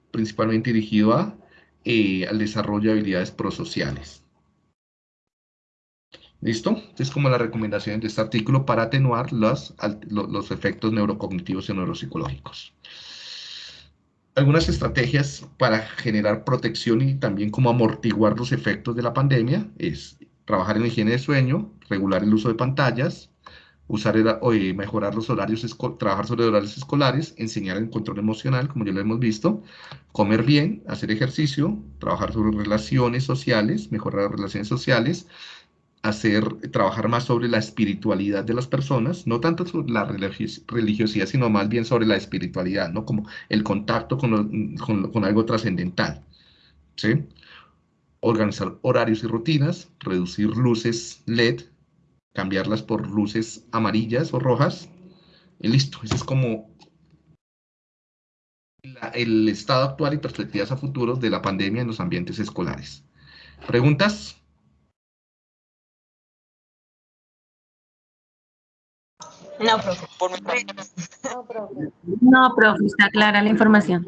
principalmente dirigido eh, al desarrollo de habilidades prosociales. ¿Listo? Es como la recomendación de este artículo para atenuar los, los efectos neurocognitivos y neuropsicológicos. Algunas estrategias para generar protección y también como amortiguar los efectos de la pandemia es trabajar en higiene de sueño, regular el uso de pantallas, usar el, mejorar los horarios, trabajar sobre horarios escolares, enseñar el control emocional, como ya lo hemos visto, comer bien, hacer ejercicio, trabajar sobre relaciones sociales, mejorar las relaciones sociales, hacer, trabajar más sobre la espiritualidad de las personas, no tanto sobre la religiosidad, sino más bien sobre la espiritualidad, ¿no? Como el contacto con, con, algo trascendental, ¿sí? Organizar horarios y rutinas, reducir luces LED, cambiarlas por luces amarillas o rojas, y listo. Ese es como el estado actual y perspectivas a futuro de la pandemia en los ambientes escolares. ¿Preguntas? No, profe. No, profe. No, profe, está clara la información.